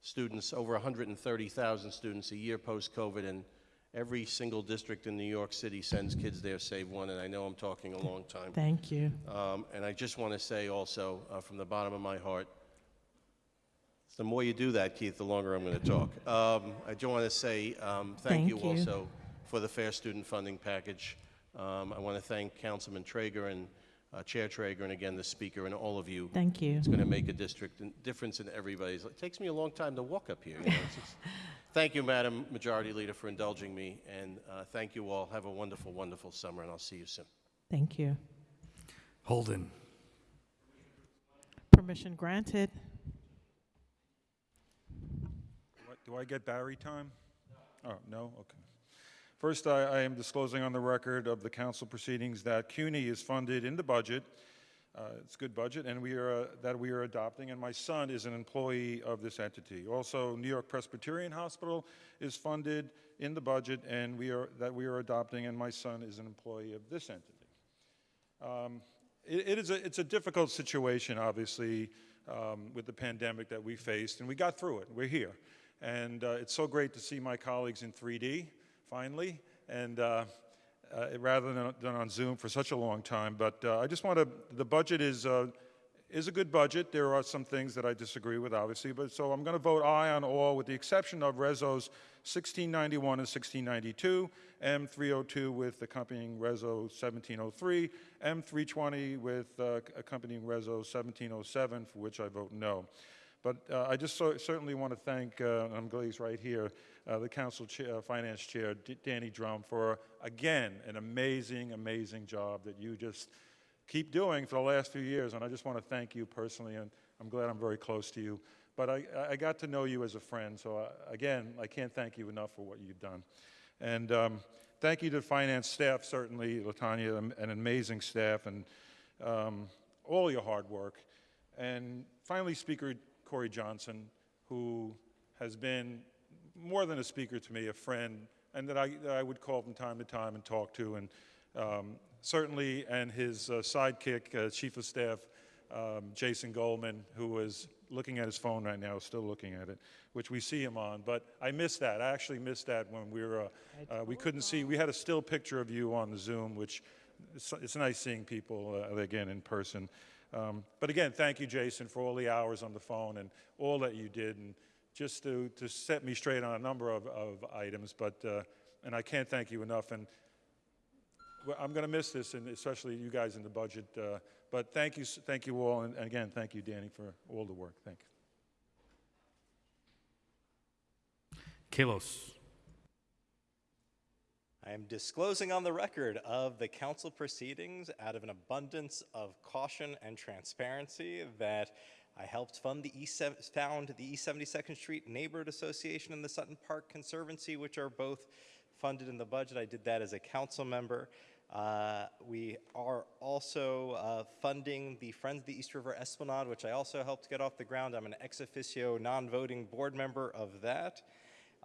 students, over 130,000 students a year post-COVID, and every single district in New York City sends kids there, save one, and I know I'm talking a long time. Thank you. Um, and I just want to say also, uh, from the bottom of my heart, the more you do that, Keith, the longer I'm going to talk. Um, I just want to say um, thank, Thank you, you. also for the Fair Student Funding Package. Um, I want to thank Councilman Treyger and uh, Chair Treyger, and again the Speaker, and all of you. Thank you. It's going to make a district difference in everybody's. It takes me a long time to walk up here. You know, just- thank you, Madam Majority Leader, for indulging me, and uh, thank you all. Have a wonderful, wonderful summer, and I'll see you soon. Thank you. Holden. Permission granted. What- Do I get Barry time? Oh, no? Okay. First, I, I am disclosing on the record of the council proceedings that CUNY is funded in the budget. Uh, it's good budget, and we are, uh, that we are adopting, and my son is an employee of this entity. Also, New York Presbyterian Hospital is funded in the budget, and we are, that we are adopting, and my son is an employee of this entity. Um, it, it is a, it's a difficult situation, obviously, um, with the pandemic that we faced, and we got through it. We're here. And uh, it's so great to see my colleagues in 3D, finally, and uh, uh, rather than, than on Zoom for such a long time. But uh, I just want to, the budget is, uh, is a good budget. There are some things that I disagree with, obviously, but so I'm going to vote aye on all, with the exception of Rezos 1691 and 1692, M302 with accompanying Rezo 1703, M320 with uh, accompanying Rezo 1707, for which I vote no. But uh, I just so, certainly want to thank, uh, I'm glad he's right here, uh, the Council Chair, Finance Chair, D- Danny Dromm, for, again, an amazing, amazing job that you just keep doing for the last few years. And I just want to thank you personally, and I'm glad I'm very close to you. But I, I got to know you as a friend, so I, again, I can't thank you enough for what you've done. And um, thank you to finance staff, certainly, Latanya, an an amazing staff, and um, all your hard work. And finally, Speaker Corey Johnson, who has been more than a speaker to me, a friend, and that I, that I would call from time to time and talk to, and um, certainly, and his uh, sidekick, uh, Chief of Staff um, Jason Goldman, who is looking at his phone right now, still looking at it, which we see him on. But I missed that. I actually missed that when we were, uh, uh, we couldn't see, we had a still picture of you on the Zoom, which it's, it's nice seeing people uh, again in person. Um, but again, thank you, Jason, for all the hours on the phone and all that you did, and just to, to set me straight on a number of, of items. But uh, and I can't thank you enough. And well, I'm going to miss this, and especially you guys in the budget. Uh, but thank you, thank you all, and, and again, thank you, Danny, for all the work. Thank you. Kallos. I am disclosing on the record of the council proceedings out of an abundance of caution and transparency that I helped fund the East, found the East 72nd Street Neighborhood Association and the Sutton Park Conservancy, which are both funded in the budget. I did that as a council member. Uh, we are also uh, funding the Friends of the East River Esplanade, which I also helped get off the ground. I'm an ex officio non-voting board member of that.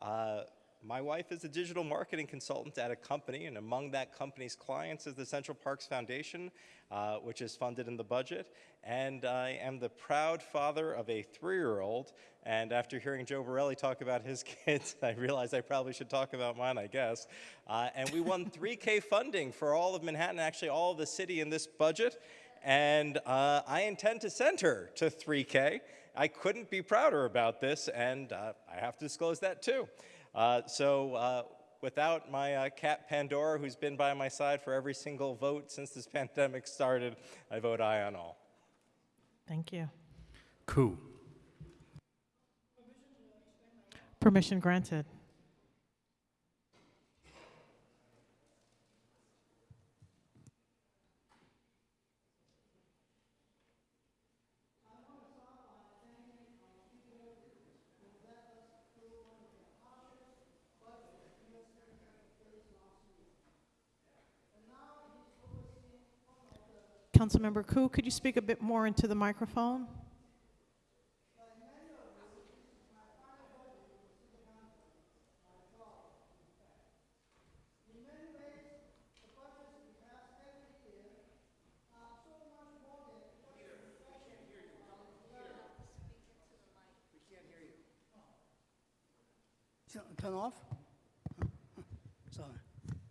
Uh, my wife is a digital marketing consultant at a company, and among that company's clients is the Central Parks Foundation, uh, which is funded in the budget. And I am the proud father of a three-year-old, and after hearing Joe Borelli talk about his kids, I realized I probably should talk about mine, I guess. Uh, and we won 3K funding for all of Manhattan, actually all of the city in this budget, and uh, I intend to send her to 3K. I couldn't be prouder about this, and uh, I have to disclose that too. Uh, so uh, without my uh, cat Pandora, who's been by my side for every single vote since this pandemic started, I vote aye on all. Thank you. Koo. Permission granted. Councilmember Koo, could you speak a bit more into the microphone? Turn off? Sorry.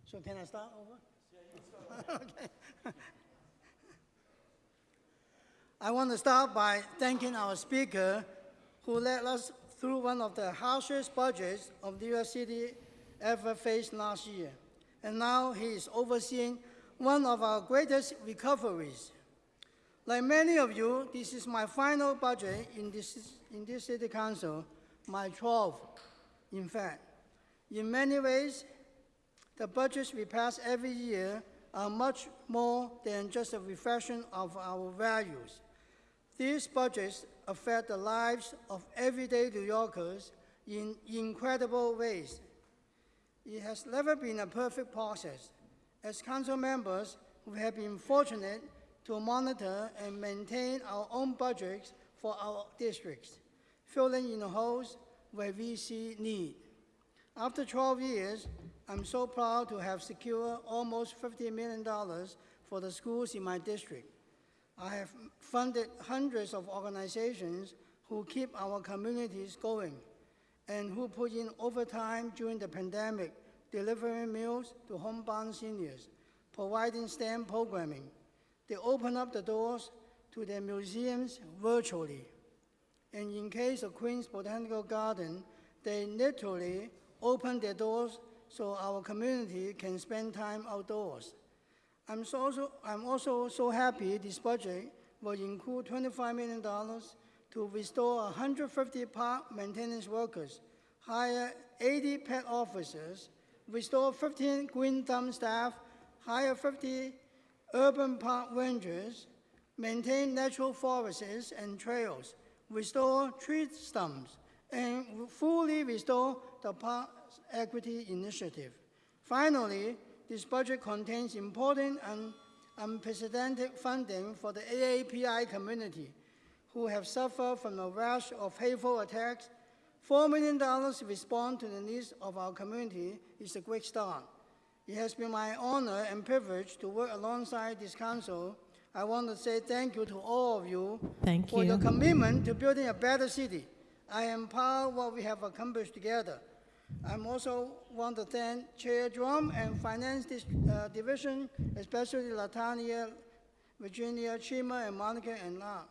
So can I start over? Okay. I want to start by thanking our speaker who led us through one of the harshest budgets of New York City ever faced last year. And now he is overseeing one of our greatest recoveries. Like many of you, this is my final budget in this, in this city council, my 12th, in fact. In many ways, the budgets we pass every year are much more than just a reflection of our values. These budgets affect the lives of everyday New Yorkers in incredible ways. It has never been a perfect process. As council members, we have been fortunate to monitor and maintain our own budgets for our districts, filling in the holes where we see need. After 12 years, I'm so proud to have secured almost $50 million for the schools in my district. I have funded hundreds of organizations who keep our communities going and who put in overtime during the pandemic, delivering meals to homebound seniors, providing STEM programming. They open up the doors to their museums virtually. And in case of Queens Botanical Garden, they literally open their doors so our community can spend time outdoors. I'm, so also, I'm also so happy this budget will include $25 million to restore 150 park maintenance workers, hire 80 PEP officers, restore 15 green thumb staff, hire 50 urban park rangers, maintain natural forests and trails, restore tree stumps, and fully restore the park equity initiative. Finally, this budget contains important and unprecedented funding for the AAPI community, who have suffered from a rash of hateful attacks. $4 million to respond to the needs of our community is a great start. It has been my honor and privilege to work alongside this council. I want to say thank you to all of you Thank for your commitment to building a better city. I am proud of what we have accomplished together. I also want to thank Chair Dromm and Finance uh, Division, especially Latanya, Virginia, Chima, and Monica and La.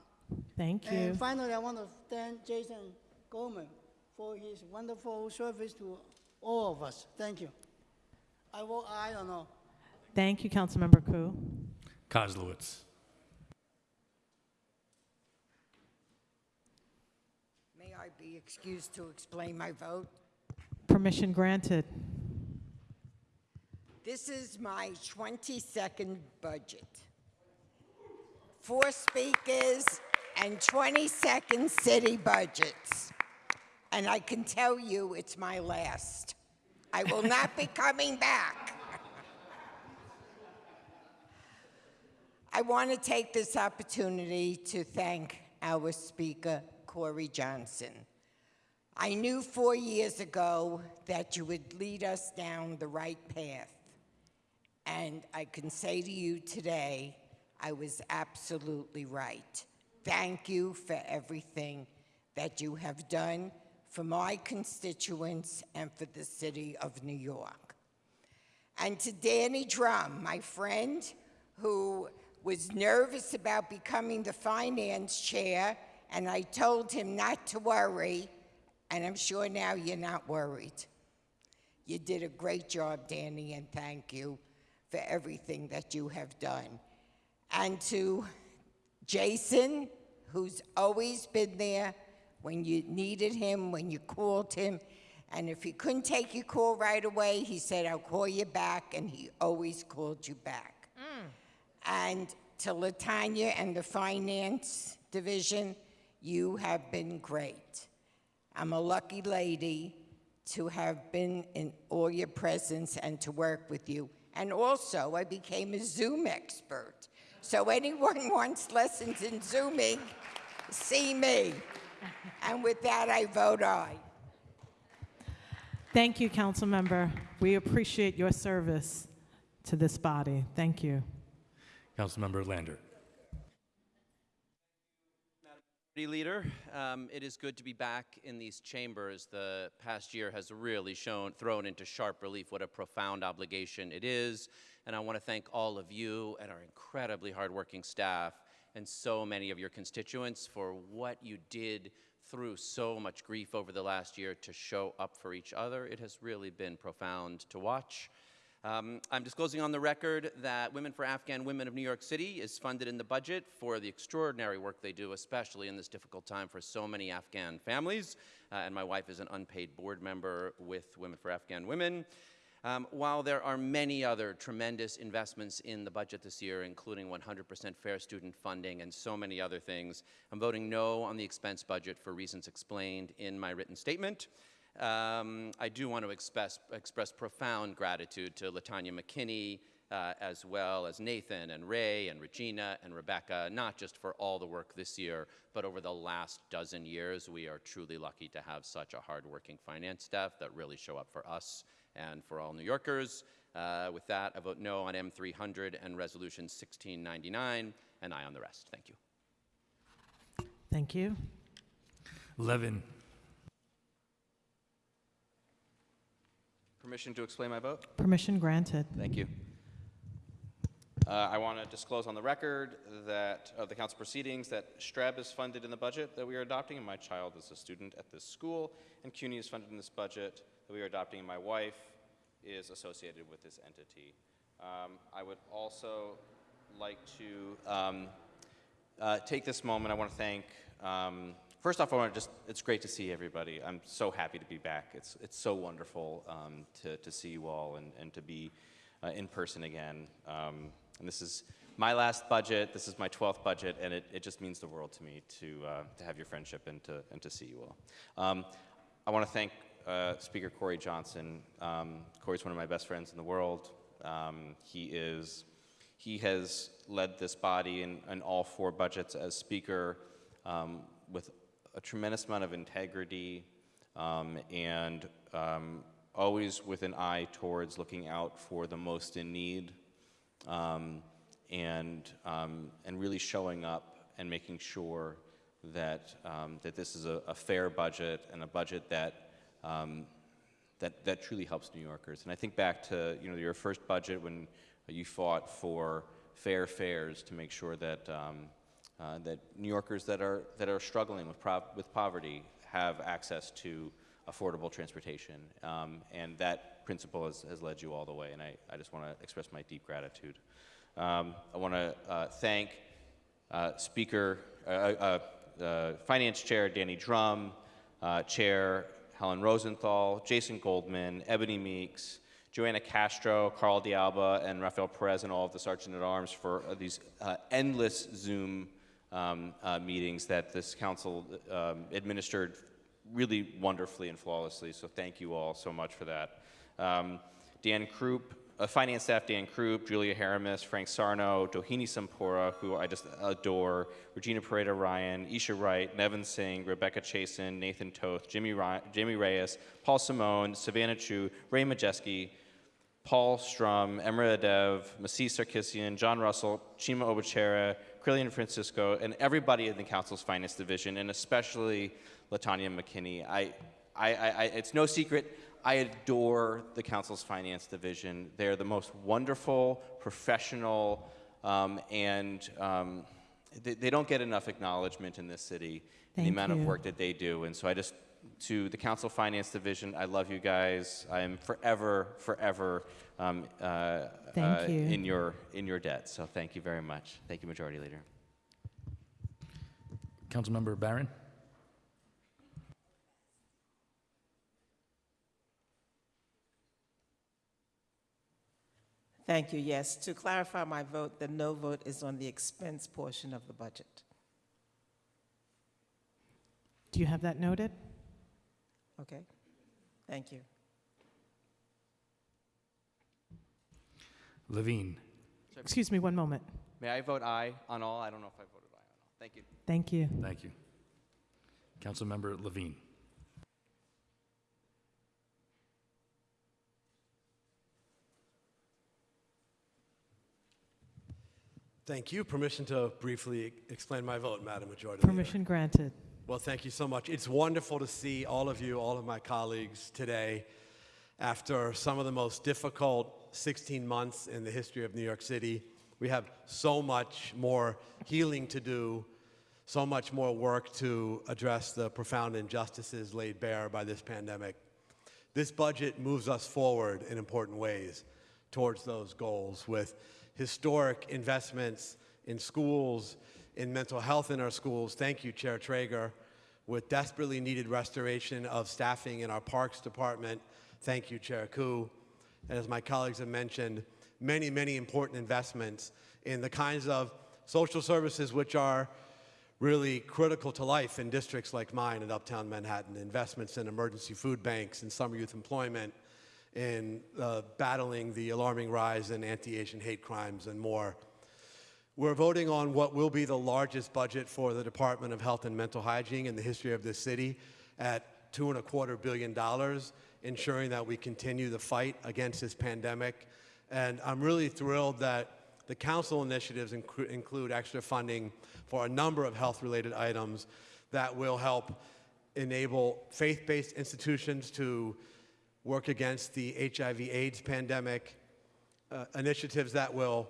Thank you. And finally, I want to thank Jason Goldman for his wonderful service to all of us. Thank you. I vote aye or no. Thank you, Councilmember Koo. Koslowitz. May I be excused to explain my vote? Permission granted. This is my 22nd budget. Four speakers and 22nd city budgets. And I can tell you it's my last. I will not be coming back. I want to take this opportunity to thank our Speaker, Corey Johnson. I knew four years ago that you would lead us down the right path. And I can say to you today, I was absolutely right. Thank you for everything that you have done for my constituents and for the city of New York. And to Danny Dromm, my friend, who was nervous about becoming the finance chair, and I told him not to worry, and I'm sure now you're not worried. You did a great job, Danny, and thank you for everything that you have done. And to Jason, who's always been there when you needed him, when you called him. And if he couldn't take your call right away, he said, I'll call you back, and he always called you back. Mm. And to Latanya and the finance division, you have been great. I'm a lucky lady to have been in all your presence and to work with you. And also, I became a Zoom expert. So anyone wants lessons in Zooming, see me. And with that, I vote aye. Thank you, council member. We appreciate your service to this body. Thank you. Councilmember Lander. Majority Leader, um, it is good to be back in these chambers. The past year has really shown, thrown into sharp relief what a profound obligation it is. And I want to thank all of you and our incredibly hardworking staff and so many of your constituents for what you did through so much grief over the last year to show up for each other. It has really been profound to watch. Um, I'm disclosing on the record that Women for Afghan Women of New York City is funded in the budget for the extraordinary work they do, especially in this difficult time for so many Afghan families. Uh, and my wife is an unpaid board member with Women for Afghan Women. Um, while there are many other tremendous investments in the budget this year, including 100% fair student funding and so many other things, I'm voting no on the expense budget for reasons explained in my written statement. Um, I do want to express, express profound gratitude to Latanya McKinney, uh, as well as Nathan and Ray and Regina and Rebecca, not just for all the work this year, but over the last dozen years. We are truly lucky to have such a hardworking finance staff that really show up for us and for all New Yorkers. Uh, with that, I vote no on M300 and Resolution 1699, and aye on the rest. Thank you. Thank you. Levin. Permission to explain my vote? Permission granted. Thank you. Uh, I want to disclose on the record that of the council proceedings that Streb is funded in the budget that we are adopting, and my child is a student at this school, and CUNY is funded in this budget that we are adopting, and my wife is associated with this entity. Um, I would also like to um, uh, take this moment. I want to thank. Um, first off, I want to just. It's great to see everybody. I'm so happy to be back. It's it's so wonderful um, to to see you all and and to be uh, in person again. Um, and this is my last budget. This is my 12th budget, and it, it just means the world to me to uh, to have your friendship and to and to see you all. Um, I want to thank uh, Speaker Corey Johnson. Um, Corey's one of my best friends in the world. Um, he is, he has led this body in, in all four budgets as Speaker um, with a tremendous amount of integrity um, and um, always with an eye towards looking out for the most in need um, and, and really showing up and making sure that, that this is a, a fair budget and a budget that um, that, that truly helps New Yorkers. And I think back to you know, your first budget when you fought for fair fares to make sure that, um, uh, that New Yorkers that are, that are struggling with, with poverty have access to affordable transportation. Um, and that principle has, has led you all the way, and I, I just want to express my deep gratitude. Um, I want to uh, thank uh, Speaker, uh, uh, uh, Finance Chair Danny Dromm, Chair Helen Rosenthal, Jason Goldman, Ebony Meeks, Joanna Castro, Carl Dialba, and Rafael Perez, and all of the Sergeant at Arms for these endless Zoom um, uh, meetings that this council um, administered really wonderfully and flawlessly. So thank you all so much for that. Um, Dan Krupp, uh, finance staff Dan Krupp, Julia Haramis, Frank Sarno, Dohini Sompura, who I just adore, Regina Poreda Ryan, Eisha Wright, Nevin Singh, Rebecca Chasan, Nathan Toth, Jimmy, Ry- Jimmy Reyes, Paul Scimone, Savannah Chu, Ray Majewski, Paul Strum, Emra Edev, Masis Sarkisian, John Russell, Chima Obachera, Crilhien Francisco, and everybody in the council's finance division, and especially Latanya McKinney. I, I, I, I- it's no secret, I adore the council's finance division. They're the most wonderful, professional, um, and um, they, they don't get enough acknowledgement in this city, in the Thank amount of work that they do. And so I just, to the council finance division, I love you guys. I am forever, forever um, uh, Thank uh, you. in your in your debt. So thank you very much. Thank you, Majority Leader. Councilmember Barron? Thank you. Yes, to clarify my vote, the no vote is on the expense portion of the budget. Do you have that noted? Okay? Thank you. Levine? Excuse me one moment. May I vote aye on all? I don't know if I voted aye on all. Thank you. Thank you. Thank you. Councilmember Levine? Uh, Thank you. Permission to briefly explain my vote, Madam Majority Leader. Permission granted. Well, thank you so much. It's wonderful to see all of you, all of my colleagues today after some of the most difficult 16 months in the history of New York City. We have so much more healing to do, so much more work to address the profound injustices laid bare by this pandemic. This budget moves us forward in important ways towards those goals with historic investments in schools, in mental health in our schools. Thank you, Chair Treyger. With desperately needed restoration of staffing in our Parks Department. Thank you, Chair Koo. And as my colleagues have mentioned, many, many important investments in the kinds of social services which are really critical to life in districts like mine in uptown Manhattan. Investments in emergency food banks, in summer youth employment, in uh, battling the alarming rise in anti-Asian hate crimes and more. We're voting on what will be the largest budget for the Department of Health and Mental Hygiene in the history of this city at two and a quarter billion dollars, ensuring that we continue the fight against this pandemic. And I'm really thrilled that the council initiatives inclu- include extra funding for a number of health-related items that will help enable faith-based institutions to work against the HIV/AIDS pandemic, uh, initiatives that will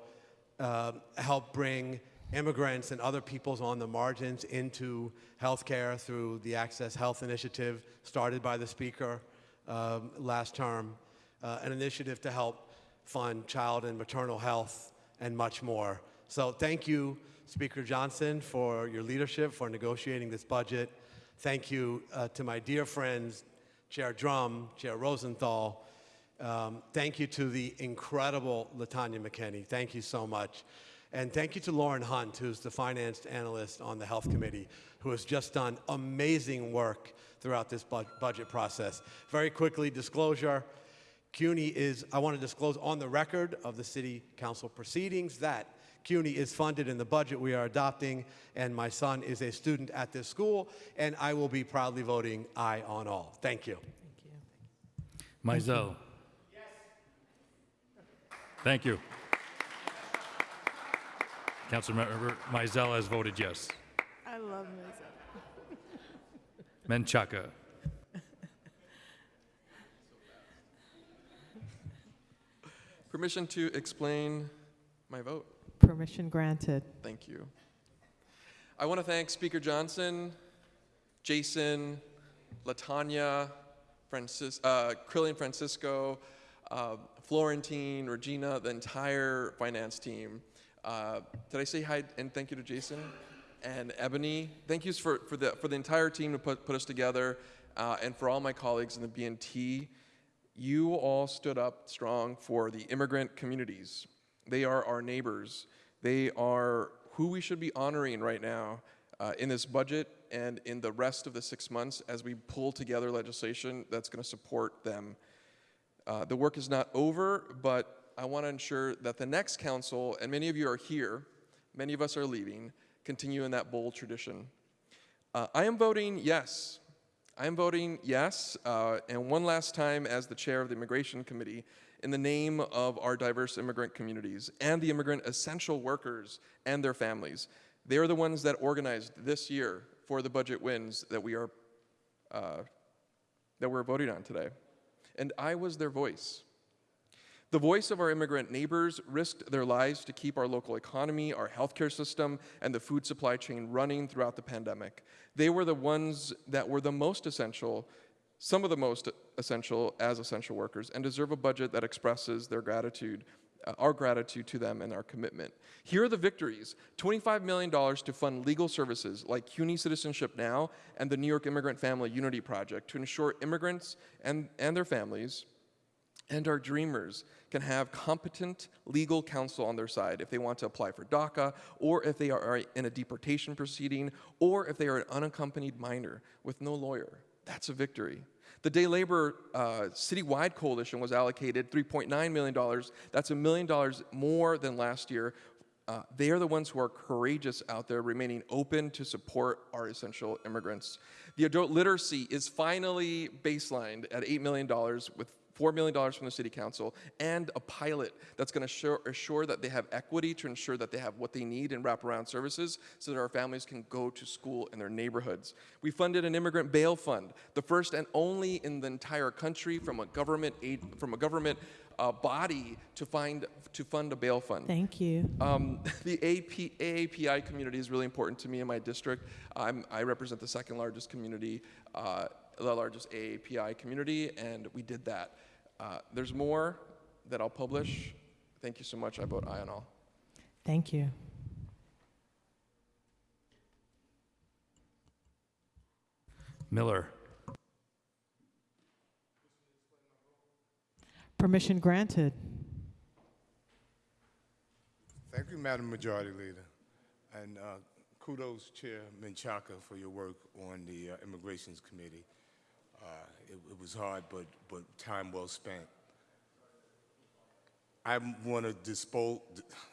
uh, help bring immigrants and other peoples on the margins into healthcare through the Access Health Initiative started by the Speaker um, last term, uh, an initiative to help fund child and maternal health and much more. So thank you, Speaker Johnson, for your leadership, for negotiating this budget. Thank you uh, to my dear friends, Chair Dromm, Chair Rosenthal, um, thank you to the incredible Latanya McKinney. Thank you so much. And thank you to Lauren Hunt, who's the finance analyst on the Health Committee, who has just done amazing work throughout this bu- budget process. Very quickly, disclosure. CUNY is, I want to disclose on the record of the City Council proceedings that CUNY is funded in the budget we are adopting, and my son is a student at this school, and I will be proudly voting aye on all. Thank you. Thank you. Mizell? Yes. Thank you. Councilmember Mizell has voted yes. I love myself. Menchaca? Permission to explain my vote. Permission granted. Thank you. I want to thank Speaker Johnson, Jason, Latanya, Francis, uh, Crilhien Francisco, uh, Florentine, Regina, the entire finance team. Uh, did I say hi and thank you to Jason and Ebony? Thank yous for, for, the, for the entire team to put, put us together uh, and for all my colleagues in the BNT. You all stood up strong for the immigrant communities. They are our neighbors. They are who we should be honoring right now uh, in this budget and in the rest of the six months as we pull together legislation that's going to support them. Uh, the work is not over, but I want to ensure that the next council, and many of you are here, many of us are leaving, continue in that bold tradition. Uh, I am voting yes. I am voting yes, uh, and one last time as the chair of the Immigration Committee, in the name of our diverse immigrant communities and the immigrant essential workers and their families. They are the ones that organized this year for the budget wins that we are uh, that we're voting on today. And I was their voice. The voice of our immigrant neighbors risked their lives to keep our local economy, our healthcare system, and the food supply chain running throughout the pandemic. They were the ones that were the most essential, some of the most essential as essential workers, and deserve a budget that expresses their gratitude, uh, our gratitude to them and our commitment. Here are the victories $25 million to fund legal services like CUNY Citizenship Now and the New York Immigrant Family Unity Project to ensure immigrants and, and their families and our dreamers can have competent legal counsel on their side if they want to apply for DACA, or if they are in a deportation proceeding, or if they are an unaccompanied minor with no lawyer. That's a victory. The Day Labor uh, Citywide Coalition was allocated $3.9 million. That's a million dollars more than last year. Uh, they are the ones who are courageous out there, remaining open to support our essential immigrants. The adult literacy is finally baselined at $8 million with $4 million from the City Council, and a pilot that's going to assure, assure that they have equity to ensure that they have what they need in wraparound services so that our families can go to school in their neighborhoods. We funded an immigrant bail fund, the first and only in the entire country from a government aid, from a government uh, body to find to fund a bail fund. Thank you. Um, the AP, AAPI community is really important to me in my district. I'm, I represent the second largest community, uh, the largest AAPI community, and we did that. Uh, there's more that I'll publish. Thank you so much. I vote aye on all. Thank you. Miller. Permission granted. Thank you, Madam Majority Leader. And uh, kudos, Chair Menchaca, for your work on the uh, Immigrations Committee. Uh, it, it was hard, but, but time well spent. I want to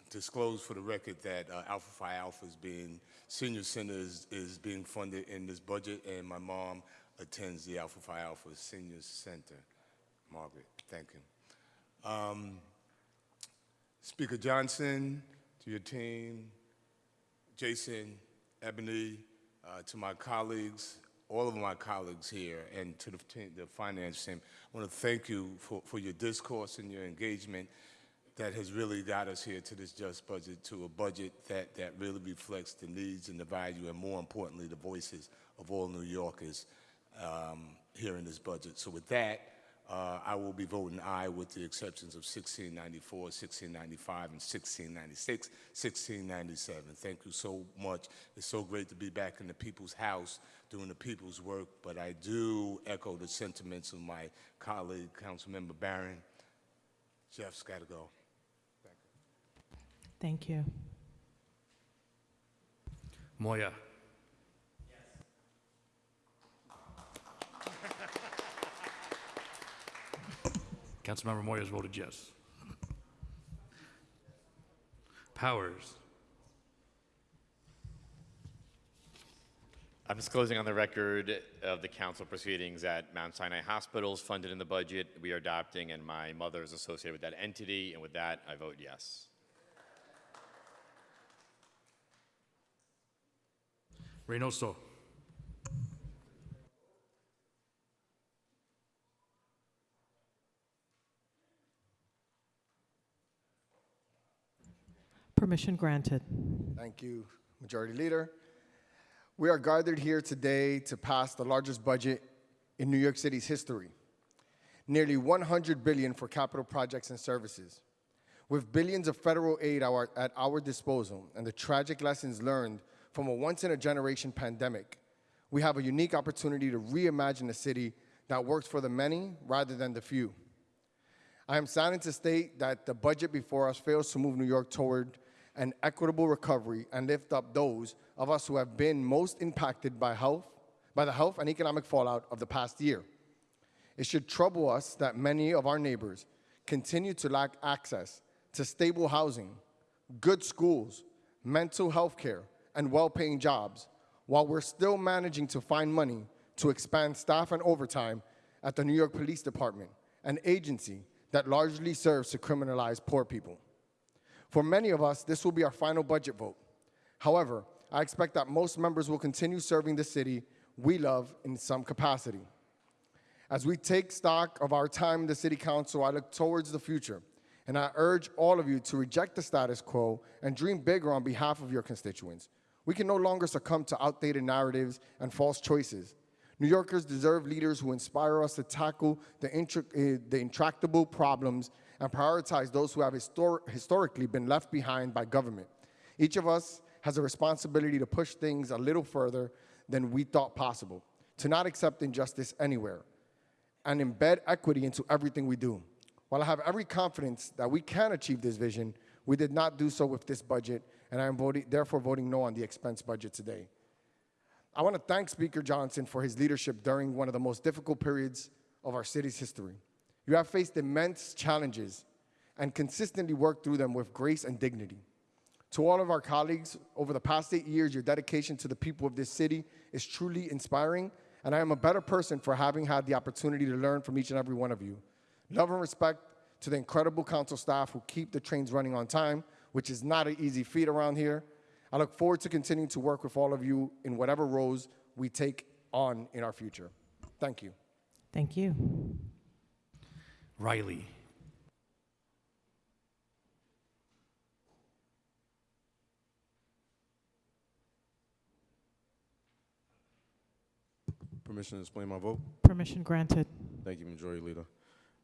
disclose for the record that uh, Alpha Phi Alpha is being, Senior Center is, is being funded in this budget, and my mom attends the Alpha Phi Alpha Senior Center. Margaret, thank you. Um, Speaker Johnson, to your team, Jason, Ebony, uh, to my colleagues, all of my colleagues here, and to the, the finance team, I want to thank you for, for your discourse and your engagement that has really got us here to this just budget, to a budget that, that really reflects the needs and the value, and more importantly, the voices of all New Yorkers um, here in this budget. So with that, uh, I will be voting aye with the exceptions of 1694, 1695, and 1696, 1697. Thank you so much. It's so great to be back in the people's house doing the people's work, but I do echo the sentiments of my colleague, Councilmember Barron. Jeff's got to go. Thank you. Moya. Councilmember Moya has voted yes. Powers. I'm disclosing on the record of the council proceedings at Mount Sinai Hospitals funded in the budget we are adopting, and my mother is associated with that entity, and with that, I vote yes. Reynoso. Permission granted. Thank you, Majority Leader. We are gathered here today to pass the largest budget in New York City's history. Nearly 100 billion for capital projects and services. With billions of federal aid our, at our disposal and the tragic lessons learned from a once-in-a-generation pandemic, we have a unique opportunity to reimagine a city that works for the many rather than the few. I am saddened to state that the budget before us fails to move New York toward an equitable recovery and lift up those of us who have been most impacted by health, by the health and economic fallout of the past year. It should trouble us that many of our neighbors continue to lack access to stable housing, good schools, mental health care, and well paying jobs, while we're still managing to find money to expand staff and overtime at the New York Police Department, an agency that largely serves to criminalize poor people. For many of us, this will be our final budget vote. However, I expect that most members will continue serving the city we love in some capacity. As we take stock of our time in the City Council, I look towards the future, and I urge all of you to reject the status quo and dream bigger on behalf of your constituents. We can no longer succumb to outdated narratives and false choices. New Yorkers deserve leaders who inspire us to tackle the, eh, the intractable problems and prioritize those who have histor- historically been left behind by government. Each of us has a responsibility to push things a little further than we thought possible, to not accept injustice anywhere, and embed equity into everything we do. While I have every confidence that we can achieve this vision, we did not do so with this budget, and I am voting, therefore voting no on the expense budget today. I want to thank Speaker Johnson for his leadership during one of the most difficult periods of our city's history. You have faced immense challenges and consistently worked through them with grace and dignity. To all of our colleagues, over the past eight years, your dedication to the people of this city is truly inspiring, and I am a better person for having had the opportunity to learn from each and every one of you. Love and respect to the incredible council staff who keep the trains running on time, which is not an easy feat around here. I look forward to continuing to work with all of you in whatever roles we take on in our future. Thank you. Thank you. Riley. Permission to explain my vote? Permission granted. Thank you, Majority Leader.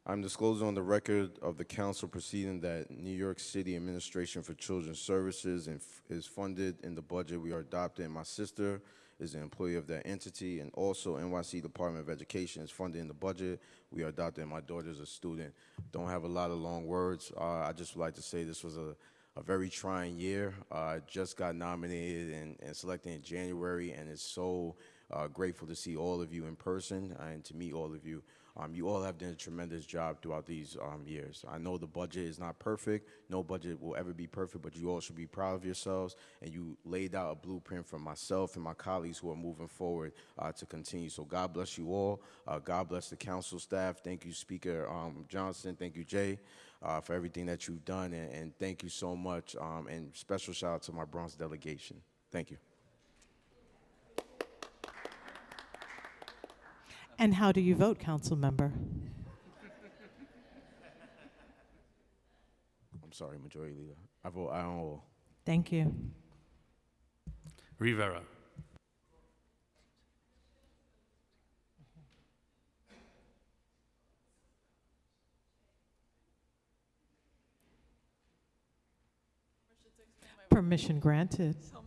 I'm disclosing on the record of the council proceeding that New York City Administration for Children's Services is funded in the budget we are adopting. My sister is an employee of that entity, and also NYC Department of Education is funding the budget we are adopting. My daughter's a student. Don't have a lot of long words. Uh, I just would like to say this was a, a very trying year. Uh, I just got nominated and, and selected in January, and it's so uh, grateful to see all of you in person and to meet all of you. Um, you all have done a tremendous job throughout these um, years. I know the budget is not perfect. No budget will ever be perfect, but you all should be proud of yourselves. And you laid out a blueprint for myself and my colleagues who are moving forward uh, to continue. So God bless you all. Uh, God bless the council staff. Thank you, Speaker um, Johnson. Thank you, Jay, uh, for everything that you've done. And, and thank you so much. Um, and special shout out to my Bronx delegation. Thank you. And how do you vote, council member? I'm sorry, Majority Leader. I vote aye on all. Thank you. Rivera. Permission granted. so much.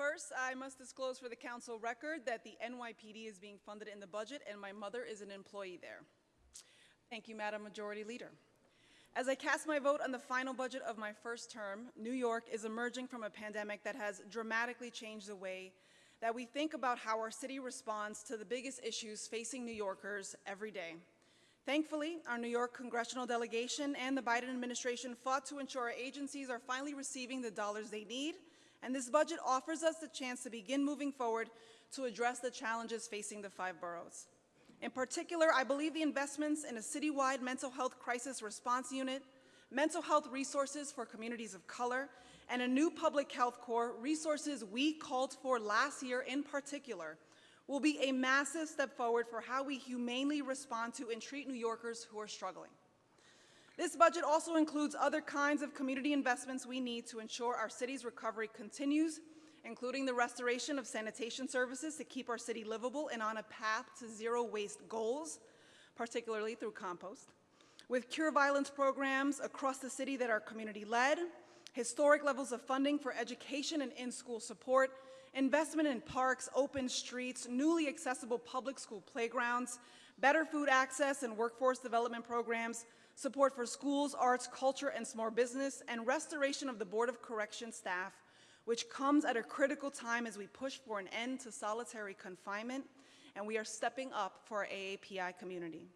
First, I must disclose for the council record that the NYPD is being funded in the budget and my mother is an employee there. Thank you, Madam Majority Leader. As I cast my vote on the final budget of my first term, New York is emerging from a pandemic that has dramatically changed the way that we think about how our city responds to the biggest issues facing New Yorkers every day. Thankfully, our New York congressional delegation and the Biden administration fought to ensure our agencies are finally receiving the dollars they need, and this budget offers us the chance to begin moving forward to address the challenges facing the five boroughs. In particular, I believe the investments in a citywide mental health crisis response unit, mental health resources for communities of color, and a new public health corps, resources we called for last year in particular, will be a massive step forward for how we humanely respond to and treat New Yorkers who are struggling. This budget also includes other kinds of community investments we need to ensure our city's recovery continues, including the restoration of sanitation services to keep our city livable and on a path to zero waste goals, particularly through compost. With cure violence programs across the city that are community led, historic levels of funding for education and in school support, investment in parks, open streets, newly accessible public school playgrounds, better food access and workforce development programs, support for schools, arts, culture, and small business, and restoration of the Board of Correction staff, which comes at a critical time as we push for an end to solitary confinement and we are stepping up for our AAPI community.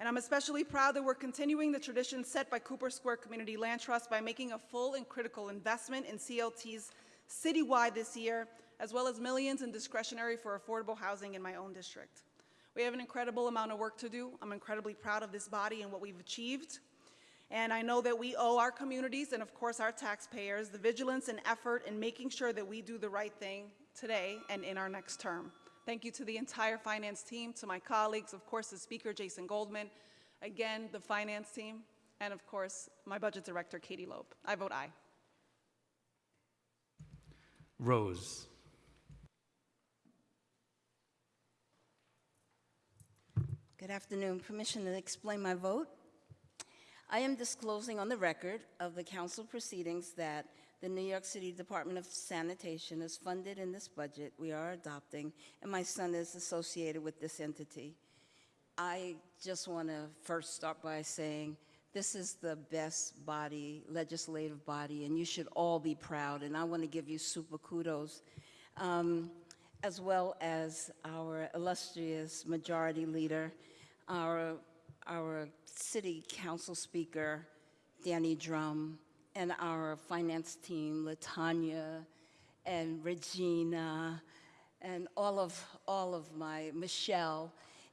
And I'm especially proud that we're continuing the tradition set by Cooper Square Community Land Trust by making a full and critical investment in CLTs citywide this year, as well as millions in discretionary for affordable housing in my own district. We have an incredible amount of work to do. I'm incredibly proud of this body and what we've achieved. And I know that we owe our communities and, of course, our taxpayers the vigilance and effort in making sure that we do the right thing today and in our next term. Thank you to the entire finance team, to my colleagues, of course, the speaker, Jason Goldman, again, the finance team, and of course, my budget director, Katie Loeb. I vote aye. Rose. Good afternoon. Permission to explain my vote? I am disclosing on the record of the council proceedings that the New York City Department of Sanitation is funded in this budget we are adopting, and my son is associated with this entity. I just want to first start by saying this is the best body, legislative body, and you should all be proud, and I want to give you super kudos, um, as well as our illustrious majority leader, our, our city council speaker, Danny Dromm, and our finance team, Latanya and Regina, and all of, all of my, Michelle,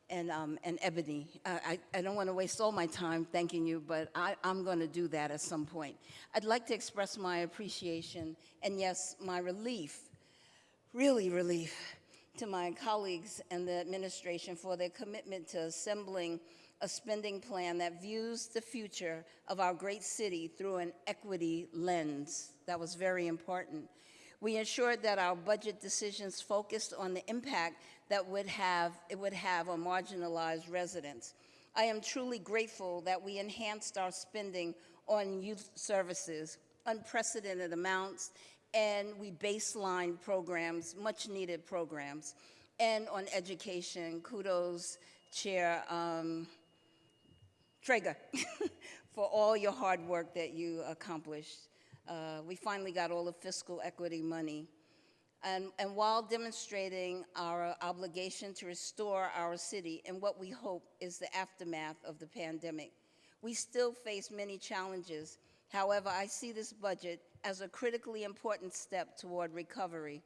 and, um, and Ebony. I, I don't want to waste all my time thanking you, but I, I'm going to do that at some point. I'd like to express my appreciation and, yes, my relief, really relief, to my colleagues and the administration for their commitment to assembling a spending plan that views the future of our great city through an equity lens. That was very important. We ensured that our budget decisions focused on the impact that would have, it would have on marginalized residents. I am truly grateful that we enhanced our spending on youth services, unprecedented amounts, and we baseline programs, much needed programs, and on education. Kudos, Chair um, Treyger, for all your hard work that you accomplished. Uh, we finally got all the fiscal equity money. And, and while demonstrating our obligation to restore our city in what we hope is the aftermath of the pandemic, we still face many challenges. However, I see this budget as a critically important step toward recovery.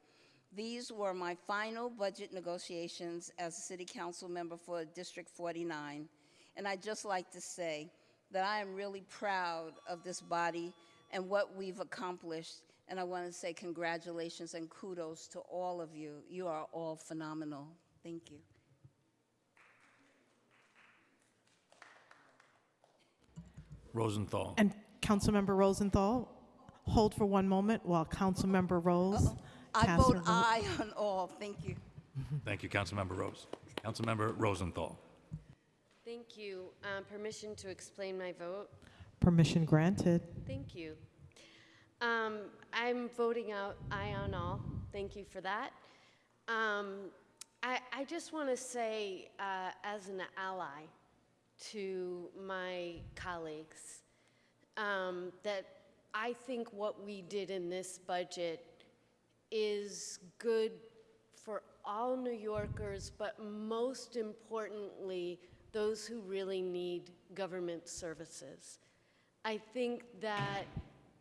These were my final budget negotiations as a city council member for District 49. And I'd just like to say that I am really proud of this body and what we've accomplished. And I want to say congratulations and kudos to all of you. You are all phenomenal. Thank you. Rosenthal. And Councilmember Rosenthal, hold for one moment while Councilmember Rose I casts her vote aye on all. Thank you. Thank you, Councilmember Rose. Councilmember Rosenthal. Thank you. Um, permission to explain my vote? Permission granted. Thank you. Um, I'm voting out aye on all. Thank you for that. Um, I, I just want to say, uh, as an ally to my colleagues, um, that I think what we did in this budget is good for all New Yorkers, but most importantly, those who really need government services. I think that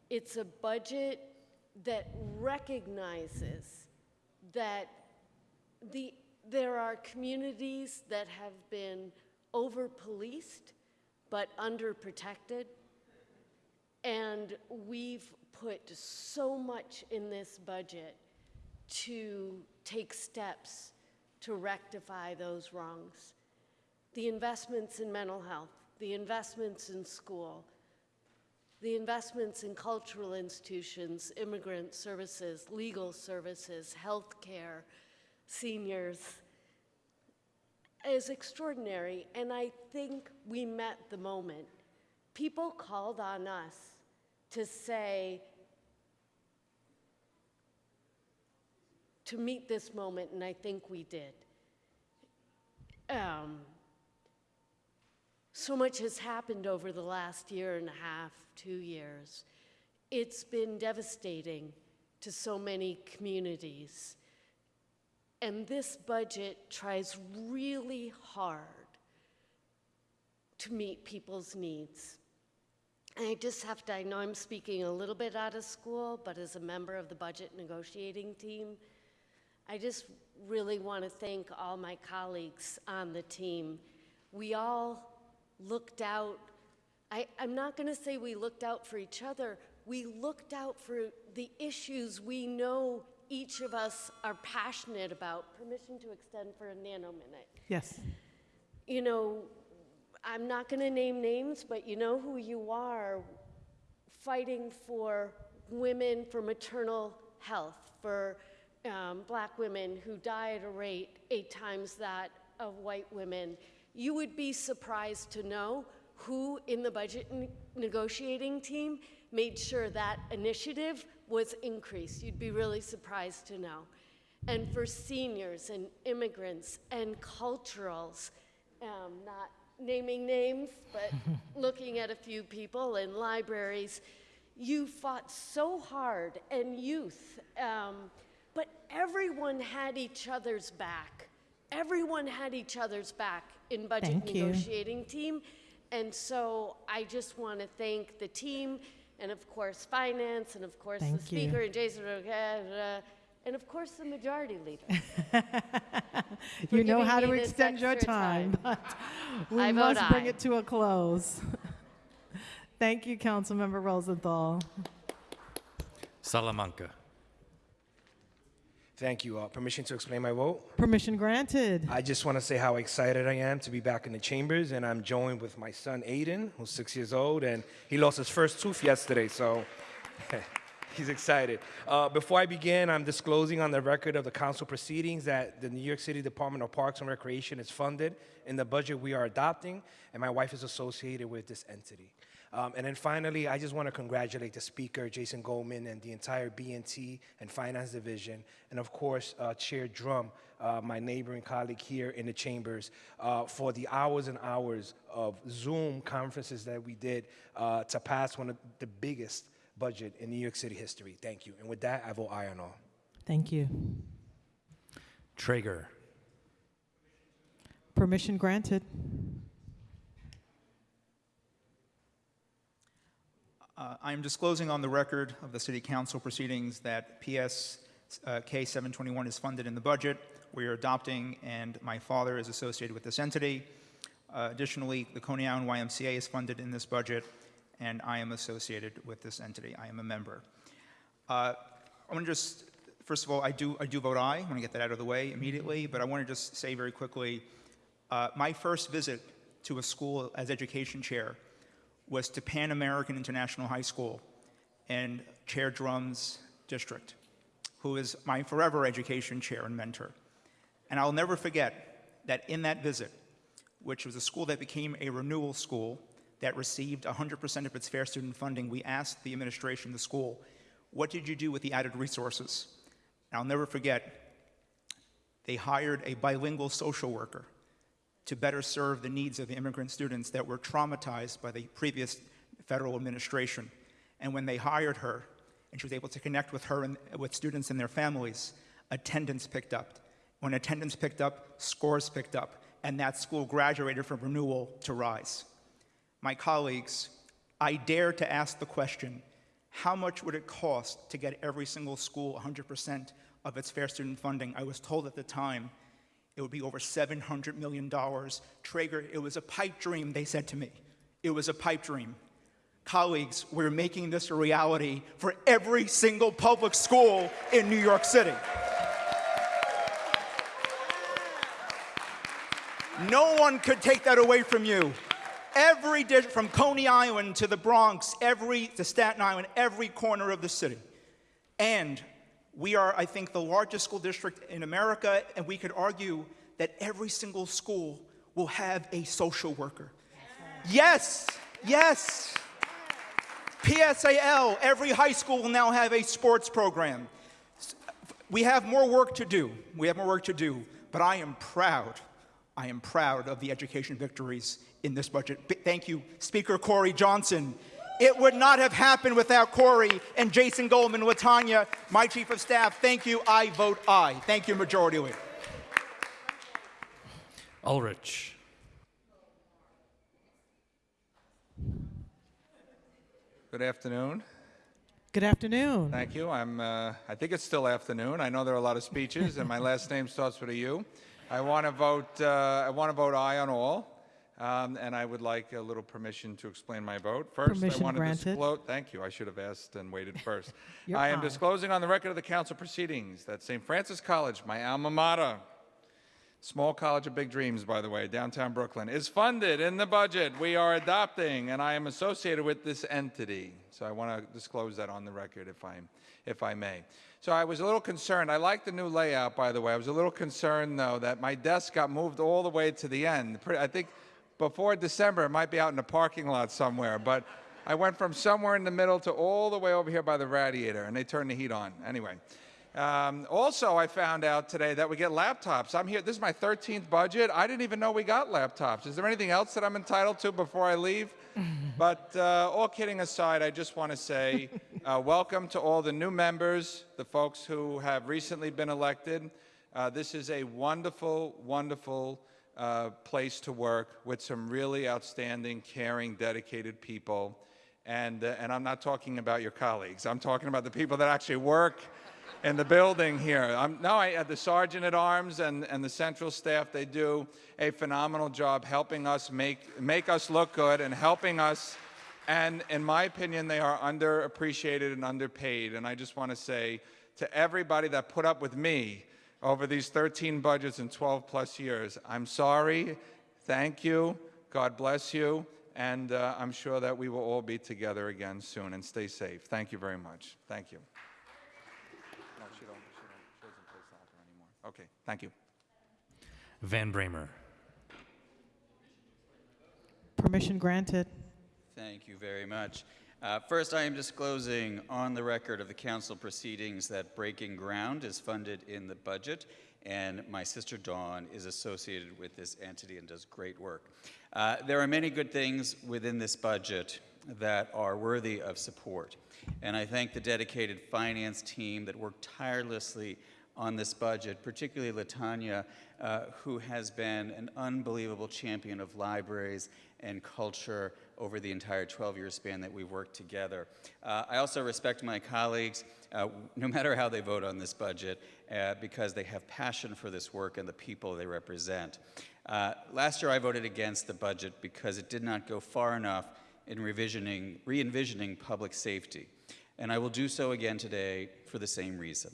it's a budget that recognizes that the, there are communities that have been over-policed but underprotected. And we've put so much in this budget to take steps to rectify those wrongs. The investments in mental health, the investments in school, the investments in cultural institutions, immigrant services, legal services, healthcare, seniors, is extraordinary. And I think we met the moment. People called on us to say, to meet this moment, and I think we did. Um, so much has happened over the last year and a half, two years. It's been devastating to so many communities. And this budget tries really hard to meet people's needs. I just have to, I know I'm speaking a little bit out of school, but as a member of the budget negotiating team, I just really want to thank all my colleagues on the team. We all looked out. I, I'm not going to say we looked out for each other. We looked out for the issues we know each of us are passionate about. Permission to extend for a nano minute. Yes. You know, I'm not going to name names, but you know who you are fighting for women, for maternal health, for um, black women who die at a rate eight times that of white women. You would be surprised to know who in the budget ne- negotiating team made sure that initiative was increased. You'd be really surprised to know. And for seniors and immigrants and culturals, um, not naming names, but looking at a few people in libraries, you fought so hard, and youth. Um, but everyone had each other's back. Everyone had each other's back in budget Thank you. negotiating team. And so I just want to thank the team, and of course, finance, and of course, the Thank you. speaker, and Jason, Rogera, and of course, the majority leader. You know how to extend your time, time. but we I must bring aye. it to a close. Thank you, Councilmember Rosenthal. Salamanca. Thank you. Uh, permission to explain my vote? Permission granted. I just want to say how excited I am to be back in the chambers, and I'm joined with my son Aiden, who's six years old, and he lost his first tooth yesterday, so he's excited. Uh, before I begin, I'm disclosing on the record of the council proceedings that the New York City Department of Parks and Recreation is funded in the budget we are adopting, and my wife is associated with this entity. Um, and then finally, I just want to congratulate the speaker, Jason Goldman, and the entire B&T and Finance Division, and of course, uh, Chair Dromm, uh, my neighboring colleague here in the chambers, uh, for the hours and hours of Zoom conferences that we did uh, to pass one of the biggest budget in New York City history. Thank you. And with that, I vote aye on all. Thank you. Treyger. Permission granted. Uh, I am disclosing on the record of the City Council proceedings that PS uh, K721 is funded in the budget. We are adopting, and my father is associated with this entity. Uh, additionally, the Coney Island YMCA is funded in this budget, and I am associated with this entity. I am a member. Uh, I want to just, first of all, I do, I do vote aye. I want to get that out of the way immediately, but I want to just say very quickly uh, my first visit to a school as education chair was to Pan American International High School in Chair Dromm's district, who is my forever education chair and mentor. And I'll never forget that in that visit, which was a school that became a renewal school that received 100% of its fair student funding, we asked the administration the school, what did you do with the added resources? And I'll never forget, they hired a bilingual social worker to better serve the needs of the immigrant students that were traumatized by the previous federal administration. And when they hired her, and she was able to connect with her and with students and their families, attendance picked up. When attendance picked up, scores picked up, and that school graduated from renewal to rise. My colleagues, I dare to ask the question, how much would it cost to get every single school 100% of its fair student funding? I was told at the time it would be over $700 million. Treyger, it was a pipe dream, they said to me. It was a pipe dream. Colleagues, we're making this a reality for every single public school in New York City. No one could take that away from you. Every district, from Coney Island to the Bronx, every to Staten Island, every corner of the city. And we are, I think, the largest school district in America, and we could argue that every single school will have a social worker. Yes, yes. PSAL, every high school will now have a sports program. We have more work to do. We have more work to do, but I am proud. I am proud of the education victories in this budget. B- Thank you, Speaker Corey Johnson. It would not have happened without Corey and Jason Goldman, Latonya, my chief of staff. Thank you. I vote aye. Thank you, Majority Leader. Ulrich. Good afternoon. Good afternoon. Thank you. I'm, uh, I think it's still afternoon. I know there are a lot of speeches, and my last name starts with a U. I want to vote, uh, I want to vote aye on all, um, and I would like a little permission to explain my vote. First, Permission I want to granted. disclose, thank you, I should have asked and waited first. I am disclosing on the record of the council proceedings that St. Francis College, my alma mater, Small College of Big Dreams, by the way, downtown Brooklyn, is funded in the budget we are adopting, and I am associated with this entity. So I want to disclose that on the record if I, if I may. So I was a little concerned. I like the new layout, by the way. I was a little concerned, though, that my desk got moved all the way to the end. I think before December, it might be out in the parking lot somewhere, but I went from somewhere in the middle to all the way over here by the radiator, and they turned the heat on. Anyway. Um, also, I found out today that we get laptops. I'm here, this is my 13th budget. I didn't even know we got laptops. Is there anything else that I'm entitled to before I leave? but uh, all kidding aside, I just want to say uh, welcome to all the new members, the folks who have recently been elected. Uh, this is a wonderful, wonderful uh, place to work with some really outstanding, caring, dedicated people. And, uh, and I'm not talking about your colleagues. I'm talking about the people that actually work in the building here. I'm, no, I, uh, the sergeant at arms and, and the central staff, they do a phenomenal job helping us make, make us look good and helping us. And in my opinion, they are underappreciated and underpaid. And I just want to say to everybody that put up with me over these 13 budgets in 12 plus years, I'm sorry. Thank you. God bless you. And uh, I'm sure that we will all be together again soon and stay safe. Thank you very much. Thank you. No, she don't, she don't, she doesn't play soccer anymore. Okay, thank you. Van Bramer. Permission granted. Thank you very much. Uh, First, I am disclosing on the record of the council proceedings that Breaking Ground is funded in the budget, and my sister Dawn is associated with this entity and does great work. Uh, There are many good things within this budget that are worthy of support, and I thank the dedicated finance team that worked tirelessly on this budget, particularly Latonya, uh, who has been an unbelievable champion of libraries and culture over the entire 12-year span that we've worked together. Uh, I also respect my colleagues, uh, no matter how they vote on this budget, uh, because they have passion for this work and the people they represent. Uh, last year, I voted against the budget because it did not go far enough in revisioning, re-envisioning public safety. And I will do so again today for the same reason.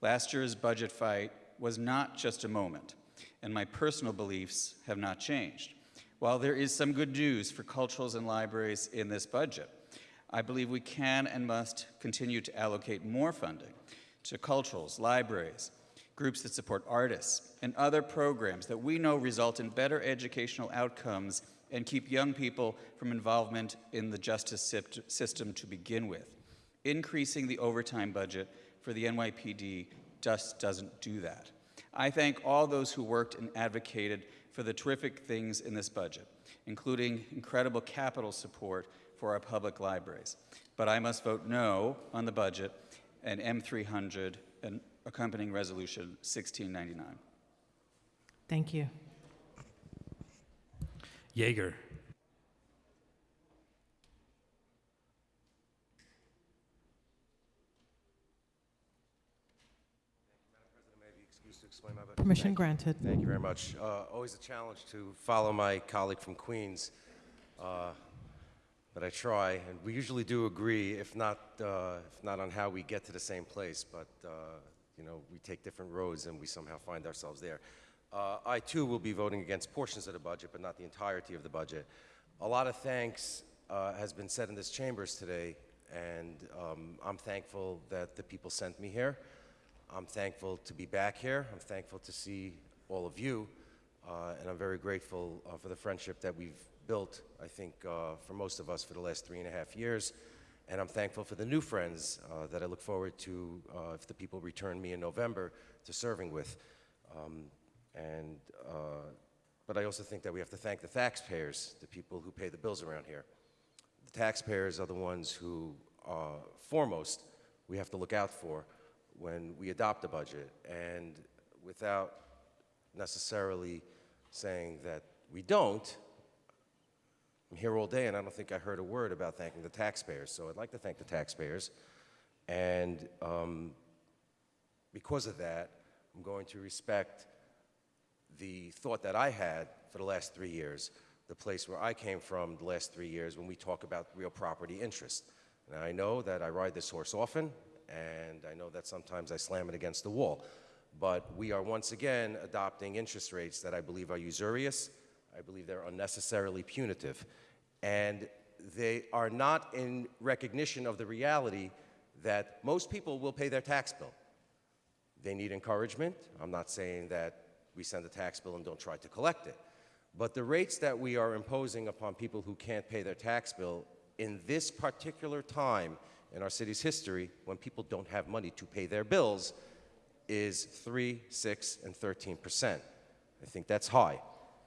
Last year's budget fight was not just a moment, and my personal beliefs have not changed. While there is some good news for culturals and libraries in this budget, I believe we can and must continue to allocate more funding to culturals, libraries, groups that support artists, and other programs that we know result in better educational outcomes and keep young people from involvement in the justice system to begin with. Increasing the overtime budget for the NYPD just doesn't do that. I thank all those who worked and advocated for the terrific things in this budget, including incredible capital support for our public libraries. But I must vote no on the budget and M300 and accompanying resolution 1699. Thank you. Yeger. excused to explain my vote. Permission Thank you. granted. Thank you very much. Uh, always a challenge to follow my colleague from Queens, uh, but I try, and we usually do agree, if not, uh, if not on how we get to the same place, but uh, you know, we take different roads and we somehow find ourselves there. Uh, I too will be voting against portions of the budget, but not the entirety of the budget. A lot of thanks uh, has been said in this chambers today, and um, I'm thankful that the people sent me here. I'm thankful to be back here. I'm thankful to see all of you, uh, and I'm very grateful uh, for the friendship that we've built, I think, uh, for most of us for the last three and a half years. And I'm thankful for the new friends uh, that I look forward to, uh, if the people return me in November, to serving with. Um, and, uh, but I also think that we have to thank the taxpayers, the people who pay the bills around here. The taxpayers are the ones who, foremost, we have to look out for when we adopt a budget. And without necessarily saying that we don't, I'm here all day and I don't think I heard a word about thanking the taxpayers. So I'd like to thank the taxpayers. And um, because of that, I'm going to respect the thought that I had for the last three years, the place where I came from the last three years when we talk about real property interest. Now, I know that I ride this horse often, and I know that sometimes I slam it against the wall, but we are once again adopting interest rates that I believe are usurious. I believe they're unnecessarily punitive, and they are not in recognition of the reality that most people will pay their tax bill. They need encouragement. I'm not saying that we send a tax bill and don't try to collect it. But the rates that we are imposing upon people who can't pay their tax bill in this particular time in our city's history, when people don't have money to pay their bills, is 3, 6, and 13 percent. I think that's high.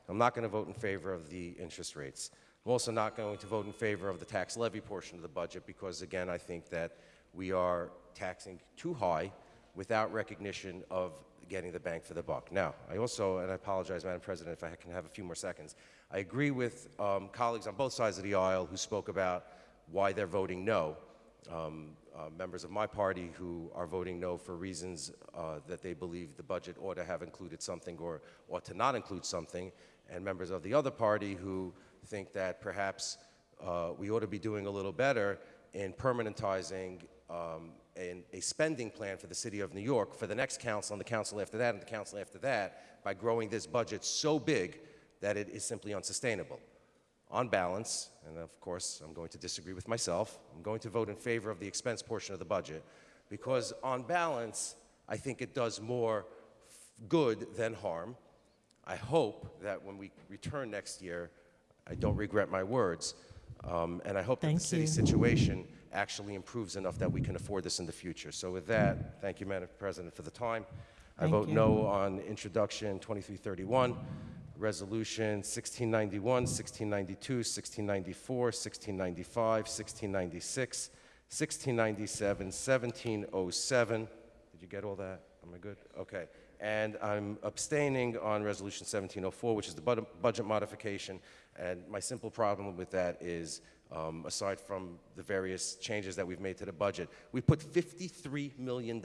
I'm not going to vote in favor of the interest rates. I'm also not going to vote in favor of the tax levy portion of the budget because, again, I think that we are taxing too high without recognition of getting the bang for the buck. Now, I also, and I apologize, Madam President, if I can have a few more seconds, I agree with um, colleagues on both sides of the aisle who spoke about why they're voting no. Um, uh, members of my party who are voting no for reasons uh, that they believe the budget ought to have included something or ought to not include something, and members of the other party who think that perhaps uh, we ought to be doing a little better in permanentizing um, a spending plan for the city of New York for the next council and the council after that and the council after that by growing this budget so big that it is simply unsustainable. On balance, and of course I'm going to disagree with myself, I'm going to vote in favor of the expense portion of the budget because on balance, I think it does more good than harm. I hope that when we return next year, I don't regret my words, um, and I hope that the city situation actually improves enough that we can afford this in the future. So with that, thank you, Madam President, for the time. I Thank vote you. no on introduction 2331, resolution 1691, 1692, 1694, 1695, 1696, 1697, 1707. Did you get all that? Am I good? Okay. And I'm abstaining on resolution 1704, which is the bud- budget modification. And my simple problem with that is, um, aside from the various changes that we've made to the budget, we put $53 million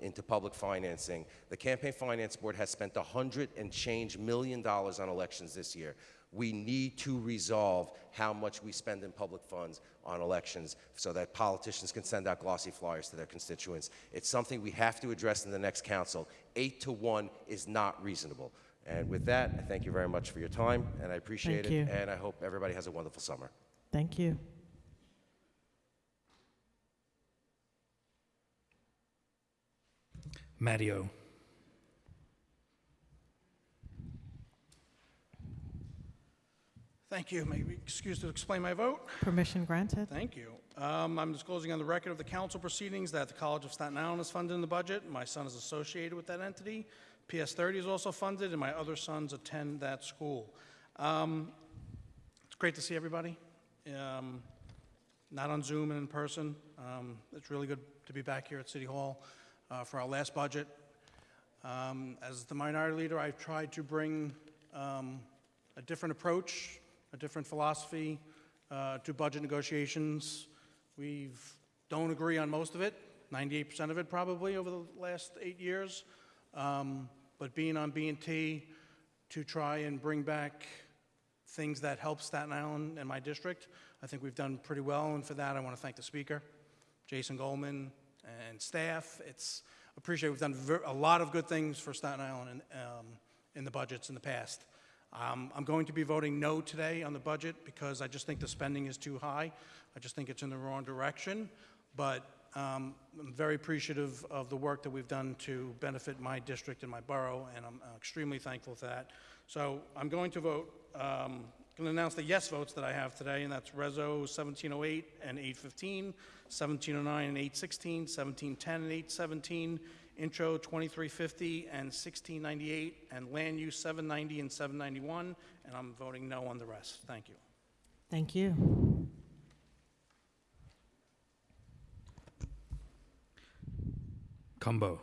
into public financing. The Campaign Finance Board has spent 100 and change million dollars on elections this year. We need to resolve how much we spend in public funds on elections so that politicians can send out glossy flyers to their constituents. It's something we have to address in the next council. Eight to one is not reasonable. And with that, I thank you very much for your time, and I appreciate Thank it. you. And I hope everybody has a wonderful summer. Thank you. Matteo. Thank you. May we excuse to explain my vote? Permission granted. Thank you. Um, I'm disclosing on the record of the council proceedings that the College of Staten Island is funded in the budget. My son is associated with that entity. PS 30 is also funded, and my other sons attend that school. Um, it's great to see everybody, um, not on Zoom and in person. Um, it's really good to be back here at City Hall uh, for our last budget. Um, as the minority leader, I've tried to bring um, a different approach, a different philosophy uh, to budget negotiations. We don't agree on most of it, 98% of it probably over the last eight years. Um, but being on B&T to try and bring back things that help Staten Island and my district, I think we've done pretty well. And for that, I want to thank the speaker, Jason Goldman, and staff. It's appreciate we've done a lot of good things for Staten Island in, um, in the budgets in the past. Um, I'm going to be voting no today on the budget because I just think the spending is too high. I just think it's in the wrong direction. But um, I'm very appreciative of the work that we've done to benefit my district and my borough, and I'm extremely thankful for that. So I'm going to vote, um, going to announce the yes votes that I have today, and that's Rezo 1708 and 815, 1709 and 816, 1710 and 817, Intro 2350 and 1698, and Land Use 790 and 791, and I'm voting no on the rest. Thank you. Thank you. Cumbo.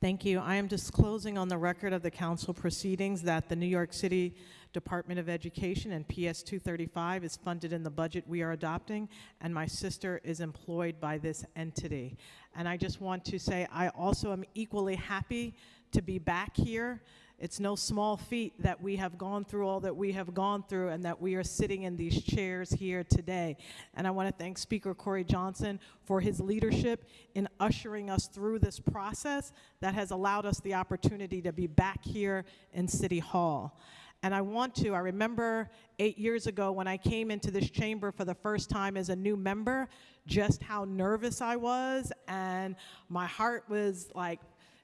Thank you. I am disclosing on the record of the council proceedings that the New York City Department of Education and PS 235 is funded in the budget we are adopting, and my sister is employed by this entity. And I just want to say I also am equally happy to be back here. It's no small feat that we have gone through all that we have gone through and that we are sitting in these chairs here today. And I want to thank Speaker Corey Johnson for his leadership in ushering us through this process that has allowed us the opportunity to be back here in City Hall. And I want to, I remember eight years ago when I came into this chamber for the first time as a new member, just how nervous I was, and my heart was like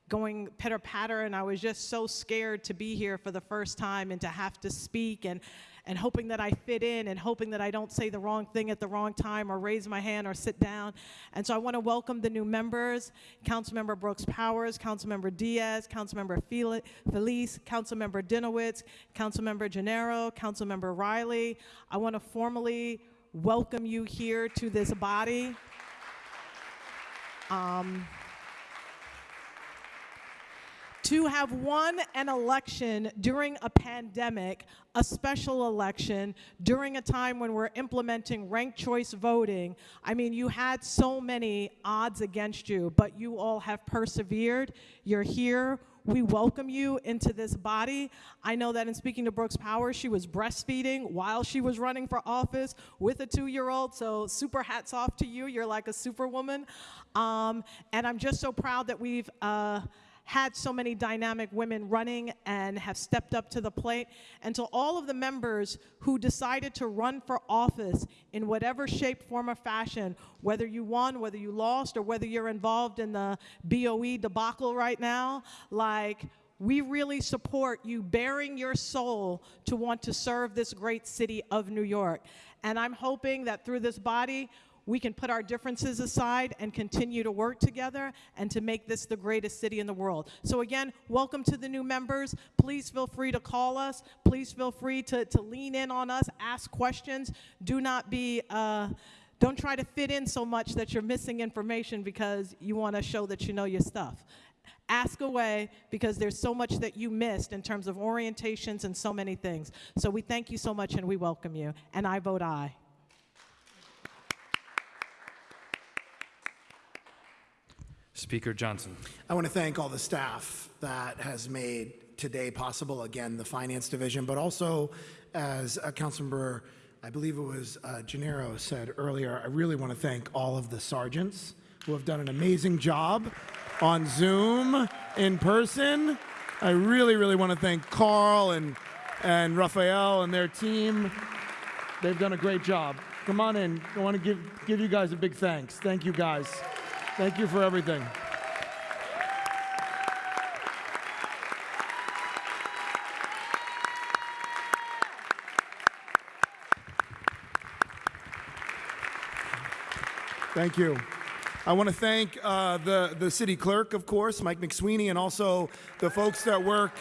going pitter patter, and I was just so scared to be here for the first time and to have to speak and and hoping that I fit in and hoping that I don't say the wrong thing at the wrong time or raise my hand or sit down. And so I want to welcome the new members, Councilmember Brooks Powers, Councilmember Diaz, Councilmember Fel- Feliz, Councilmember Dinowitz, Councilmember Gennaro, Councilmember Riley. I want to formally welcome you here to this body. Um, to have won an election during a pandemic, a special election, during a time when we're implementing ranked choice voting, I mean, you had so many odds against you, but you all have persevered. You're here. We welcome you into this body. I know that in speaking to Brooks Power, she was breastfeeding while she was running for office with a two year old. So, super hats off to you. You're like a superwoman. Um, and I'm just so proud that we've. Uh, had so many dynamic women running and have stepped up to the plate. And to all of the members who decided to run for office in whatever shape, form, or fashion, whether you won, whether you lost, or whether you're involved in the BOE debacle right now, like, we really support you bearing your soul to want to serve this great city of New York. And I'm hoping that through this body, we can put our differences aside and continue to work together and to make this the greatest city in the world. So again, welcome to the new members. Please feel free to call us. Please feel free to, to lean in on us, ask questions. Do not be, uh, don't try to fit in so much that you're missing information because you want to show that you know your stuff. Ask away because there's so much that you missed in terms of orientations and so many things. So we thank you so much and we welcome you. And I vote aye. Speaker Johnson. I want to thank all the staff that has made today possible. Again, the Finance Division, but also as a Councilmember, I believe it was uh, Gennaro said earlier, I really want to thank all of the sergeants who have done an amazing job on Zoom, in person. I really, really want to thank Carl and, and Raphael and their team. They've done a great job. Come on in. I want to give, give you guys a big thanks. Thank you, guys. Thank you for everything. Thank you. I want to thank uh, the, the city clerk, of course, Mike McSweeney, and also the folks that work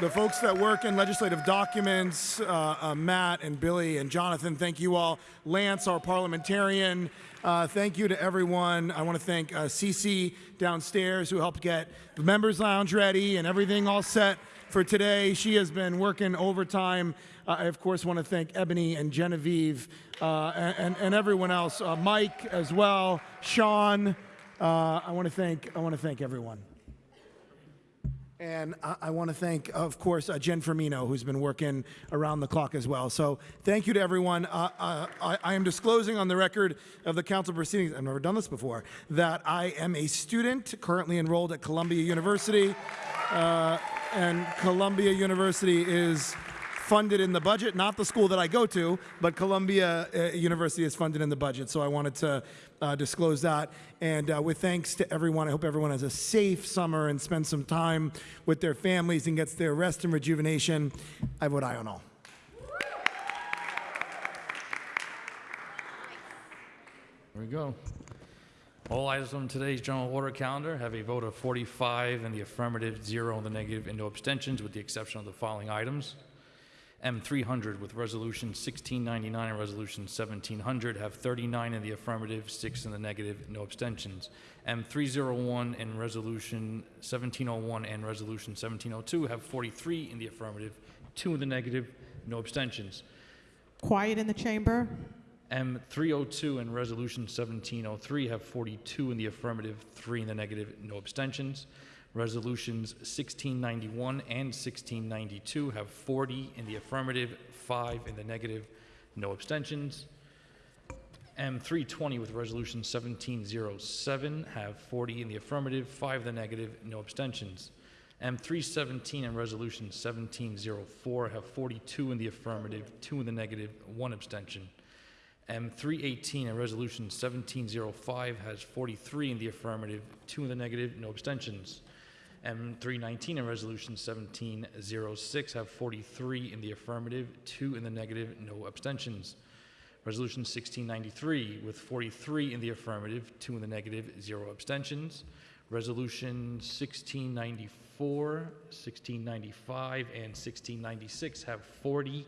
the folks that work in legislative documents, uh, uh, Matt and Billy and Jonathan, thank you all. Lance, our parliamentarian, uh, thank you to everyone. I want to thank uh, Cece downstairs who helped get the members' lounge ready and everything all set for today. She has been working overtime. I, of course, want to thank Ebony and Genevieve uh, and, and everyone else. Uh, Mike as well, Sean. Uh, I want to thank I want to thank everyone. And I, I want to thank, of course, uh, Jen Firmino, who's been working around the clock as well. So thank you to everyone. Uh, uh, I, I am disclosing on the record of the council proceedings, I've never done this before, that I am a student currently enrolled at Columbia University. Uh, and Columbia University is funded in the budget, not the school that I go to, but Columbia uh, University is funded in the budget. So I wanted to uh, disclose that. And uh, with thanks to everyone, I hope everyone has a safe summer and spends some time with their families and gets their rest and rejuvenation. I vote aye on all. There we go. All items on today's general order calendar have a vote of 45 in the affirmative, zero in the negative, and no abstentions, with the exception of the following items. M300 with Resolution 1699 and Resolution 1700 have 39 in the affirmative, 6 in the negative, no abstentions. M301 and Resolution 1701 and Resolution 1702 have 43 in the affirmative, 2 in the negative, no abstentions. Quiet in the chamber. M302 and Resolution 1703 have 42 in the affirmative, 3 in the negative, no abstentions. Resolutions 1691 and 1692 have 40 in the affirmative, 5 in the negative, no abstentions. M320 with Resolution 1707 have 40 in the affirmative, 5 in the negative, no abstentions. M317 and Resolution 1704 have 42 in the affirmative, 2 in the negative, 1 abstention. M318 and Resolution 1705 has 43 in the affirmative, 2 in the negative, no abstentions. M319 and Resolution 1706 have 43 in the affirmative, 2 in the negative, no abstentions. Resolution 1693 with 43 in the affirmative, 2 in the negative, 0 abstentions. Resolution 1694, 1695, and 1696 have 40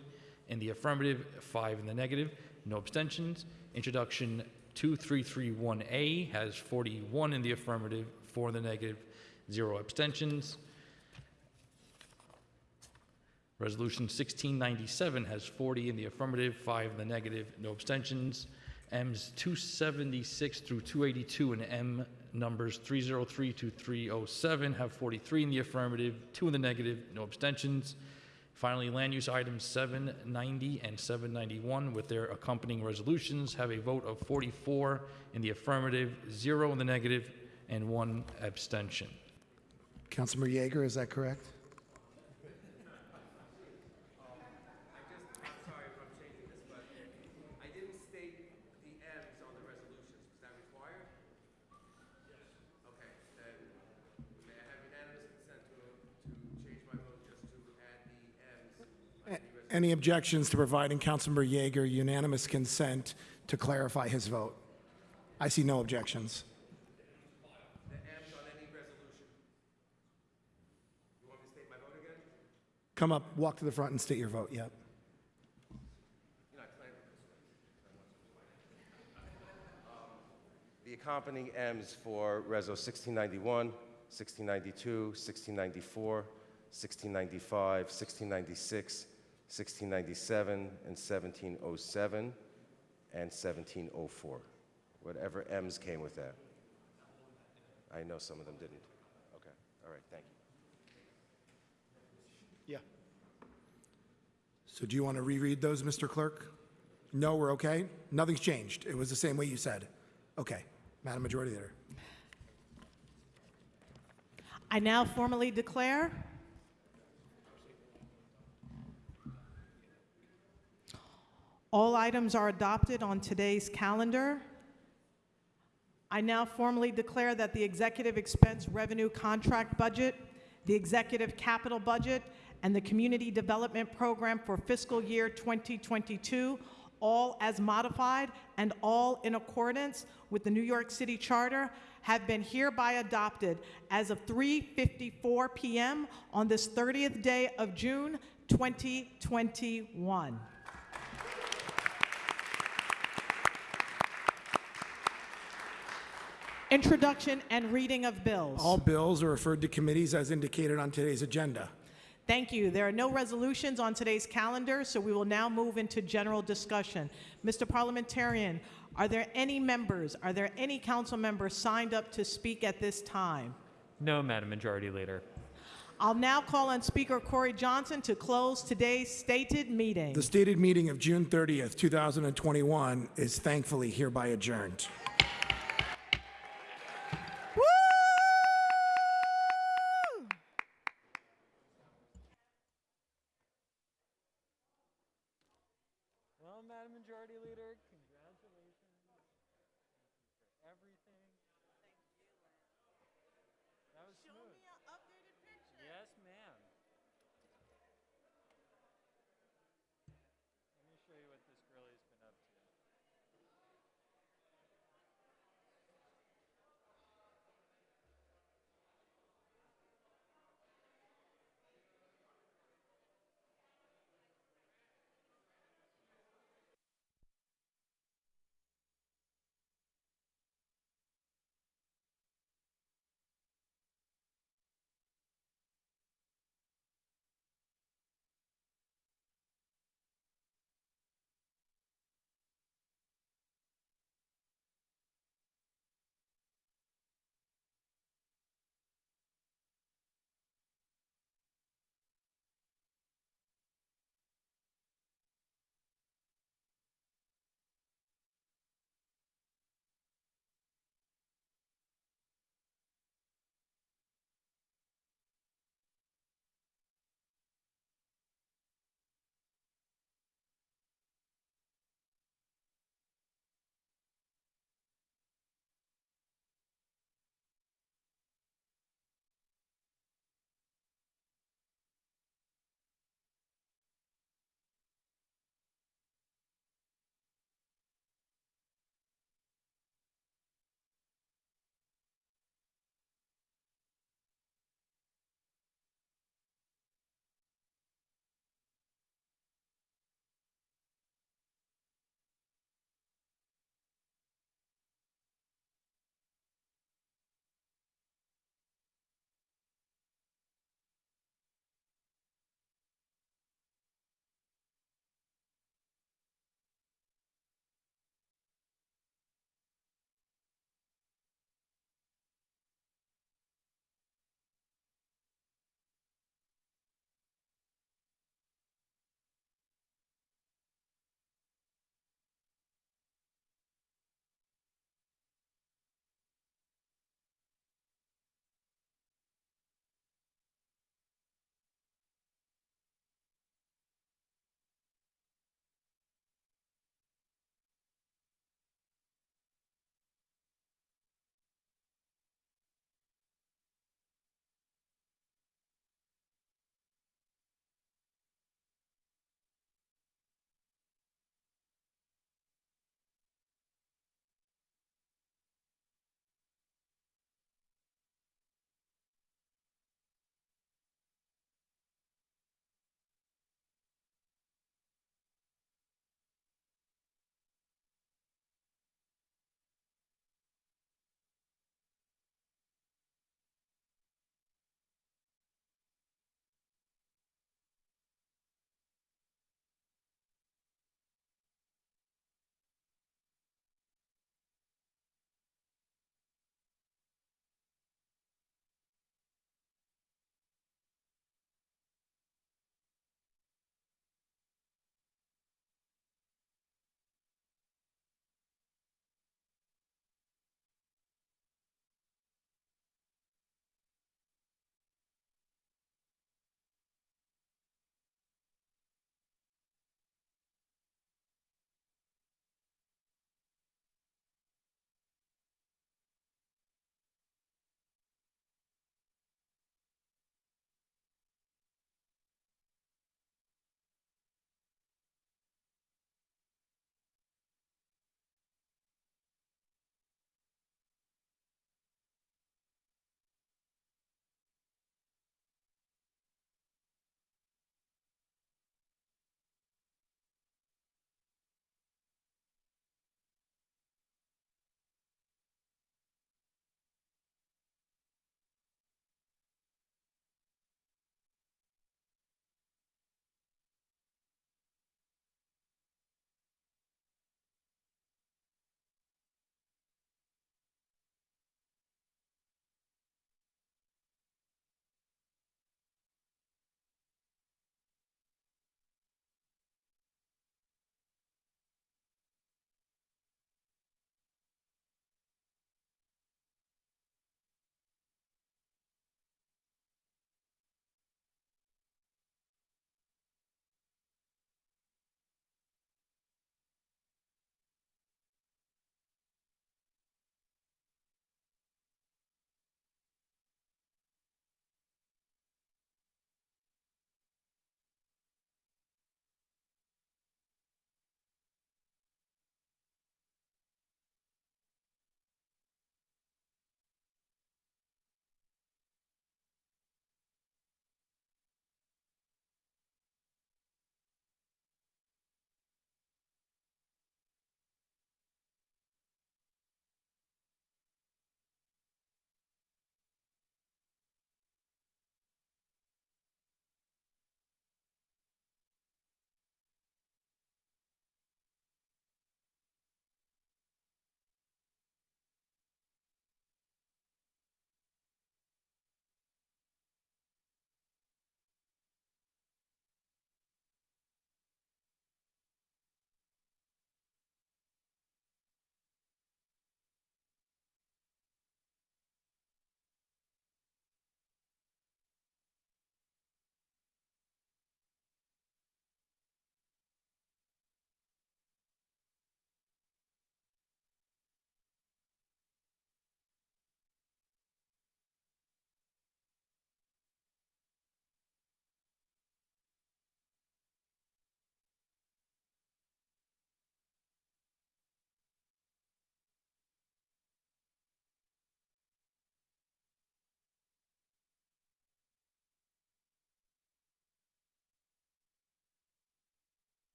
in the affirmative, 5 in the negative, no abstentions. Introduction 2331A has 41 in the affirmative, 4 in the negative, 0 abstentions. Resolution 1697 has 40 in the affirmative, 5 in the negative, no abstentions. M's 276 through 282 and M numbers 303 to 307 have 43 in the affirmative, 2 in the negative, no abstentions. Finally, land use items 790 and 791 with their accompanying resolutions have a vote of 44 in the affirmative, 0 in the negative, and 1 abstention. Councilmember Yeger, is that correct? Any objections to providing Councilmember Yeger unanimous consent to clarify his vote? I see no objections. The M's on any resolution. You want me to state my vote again? Come up, walk to the front and state your vote, yep. The accompanying M's for Reso 1691, 1692, 1694, 1695, 1696, 1697, and 1707, and 1704. Whatever M's came with that. I know some of them didn't. Okay, all right, thank you. So do you want to reread those, Mr. Clerk? No, we're okay? Nothing's changed. It was the same way you said. Okay. Madam Majority Leader. I now formally declare all items are adopted on today's calendar. I now formally declare that the executive expense revenue contract budget, the executive capital budget, and the community development program for fiscal year 2022, all as modified and all in accordance with the New York City Charter, have been hereby adopted as of 3:54 p.m. on this 30th day of June 2021. Introduction and reading of bills. All bills are referred to committees as indicated on today's agenda. Thank you. There are no resolutions on today's calendar, so we will now move into general discussion. Mr. Parliamentarian, are there any members, are there any council members signed up to speak at this time? No, Madam Majority Leader. I'll now call on Speaker Corey Johnson to close today's stated meeting. The stated meeting of June 30th, 2021 is thankfully hereby adjourned. Well, Madam Majority Leader, congratulations. Everything. Was smooth. Yes,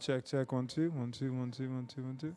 Check, check, one, two, one, two, one, two, one, two, one, two.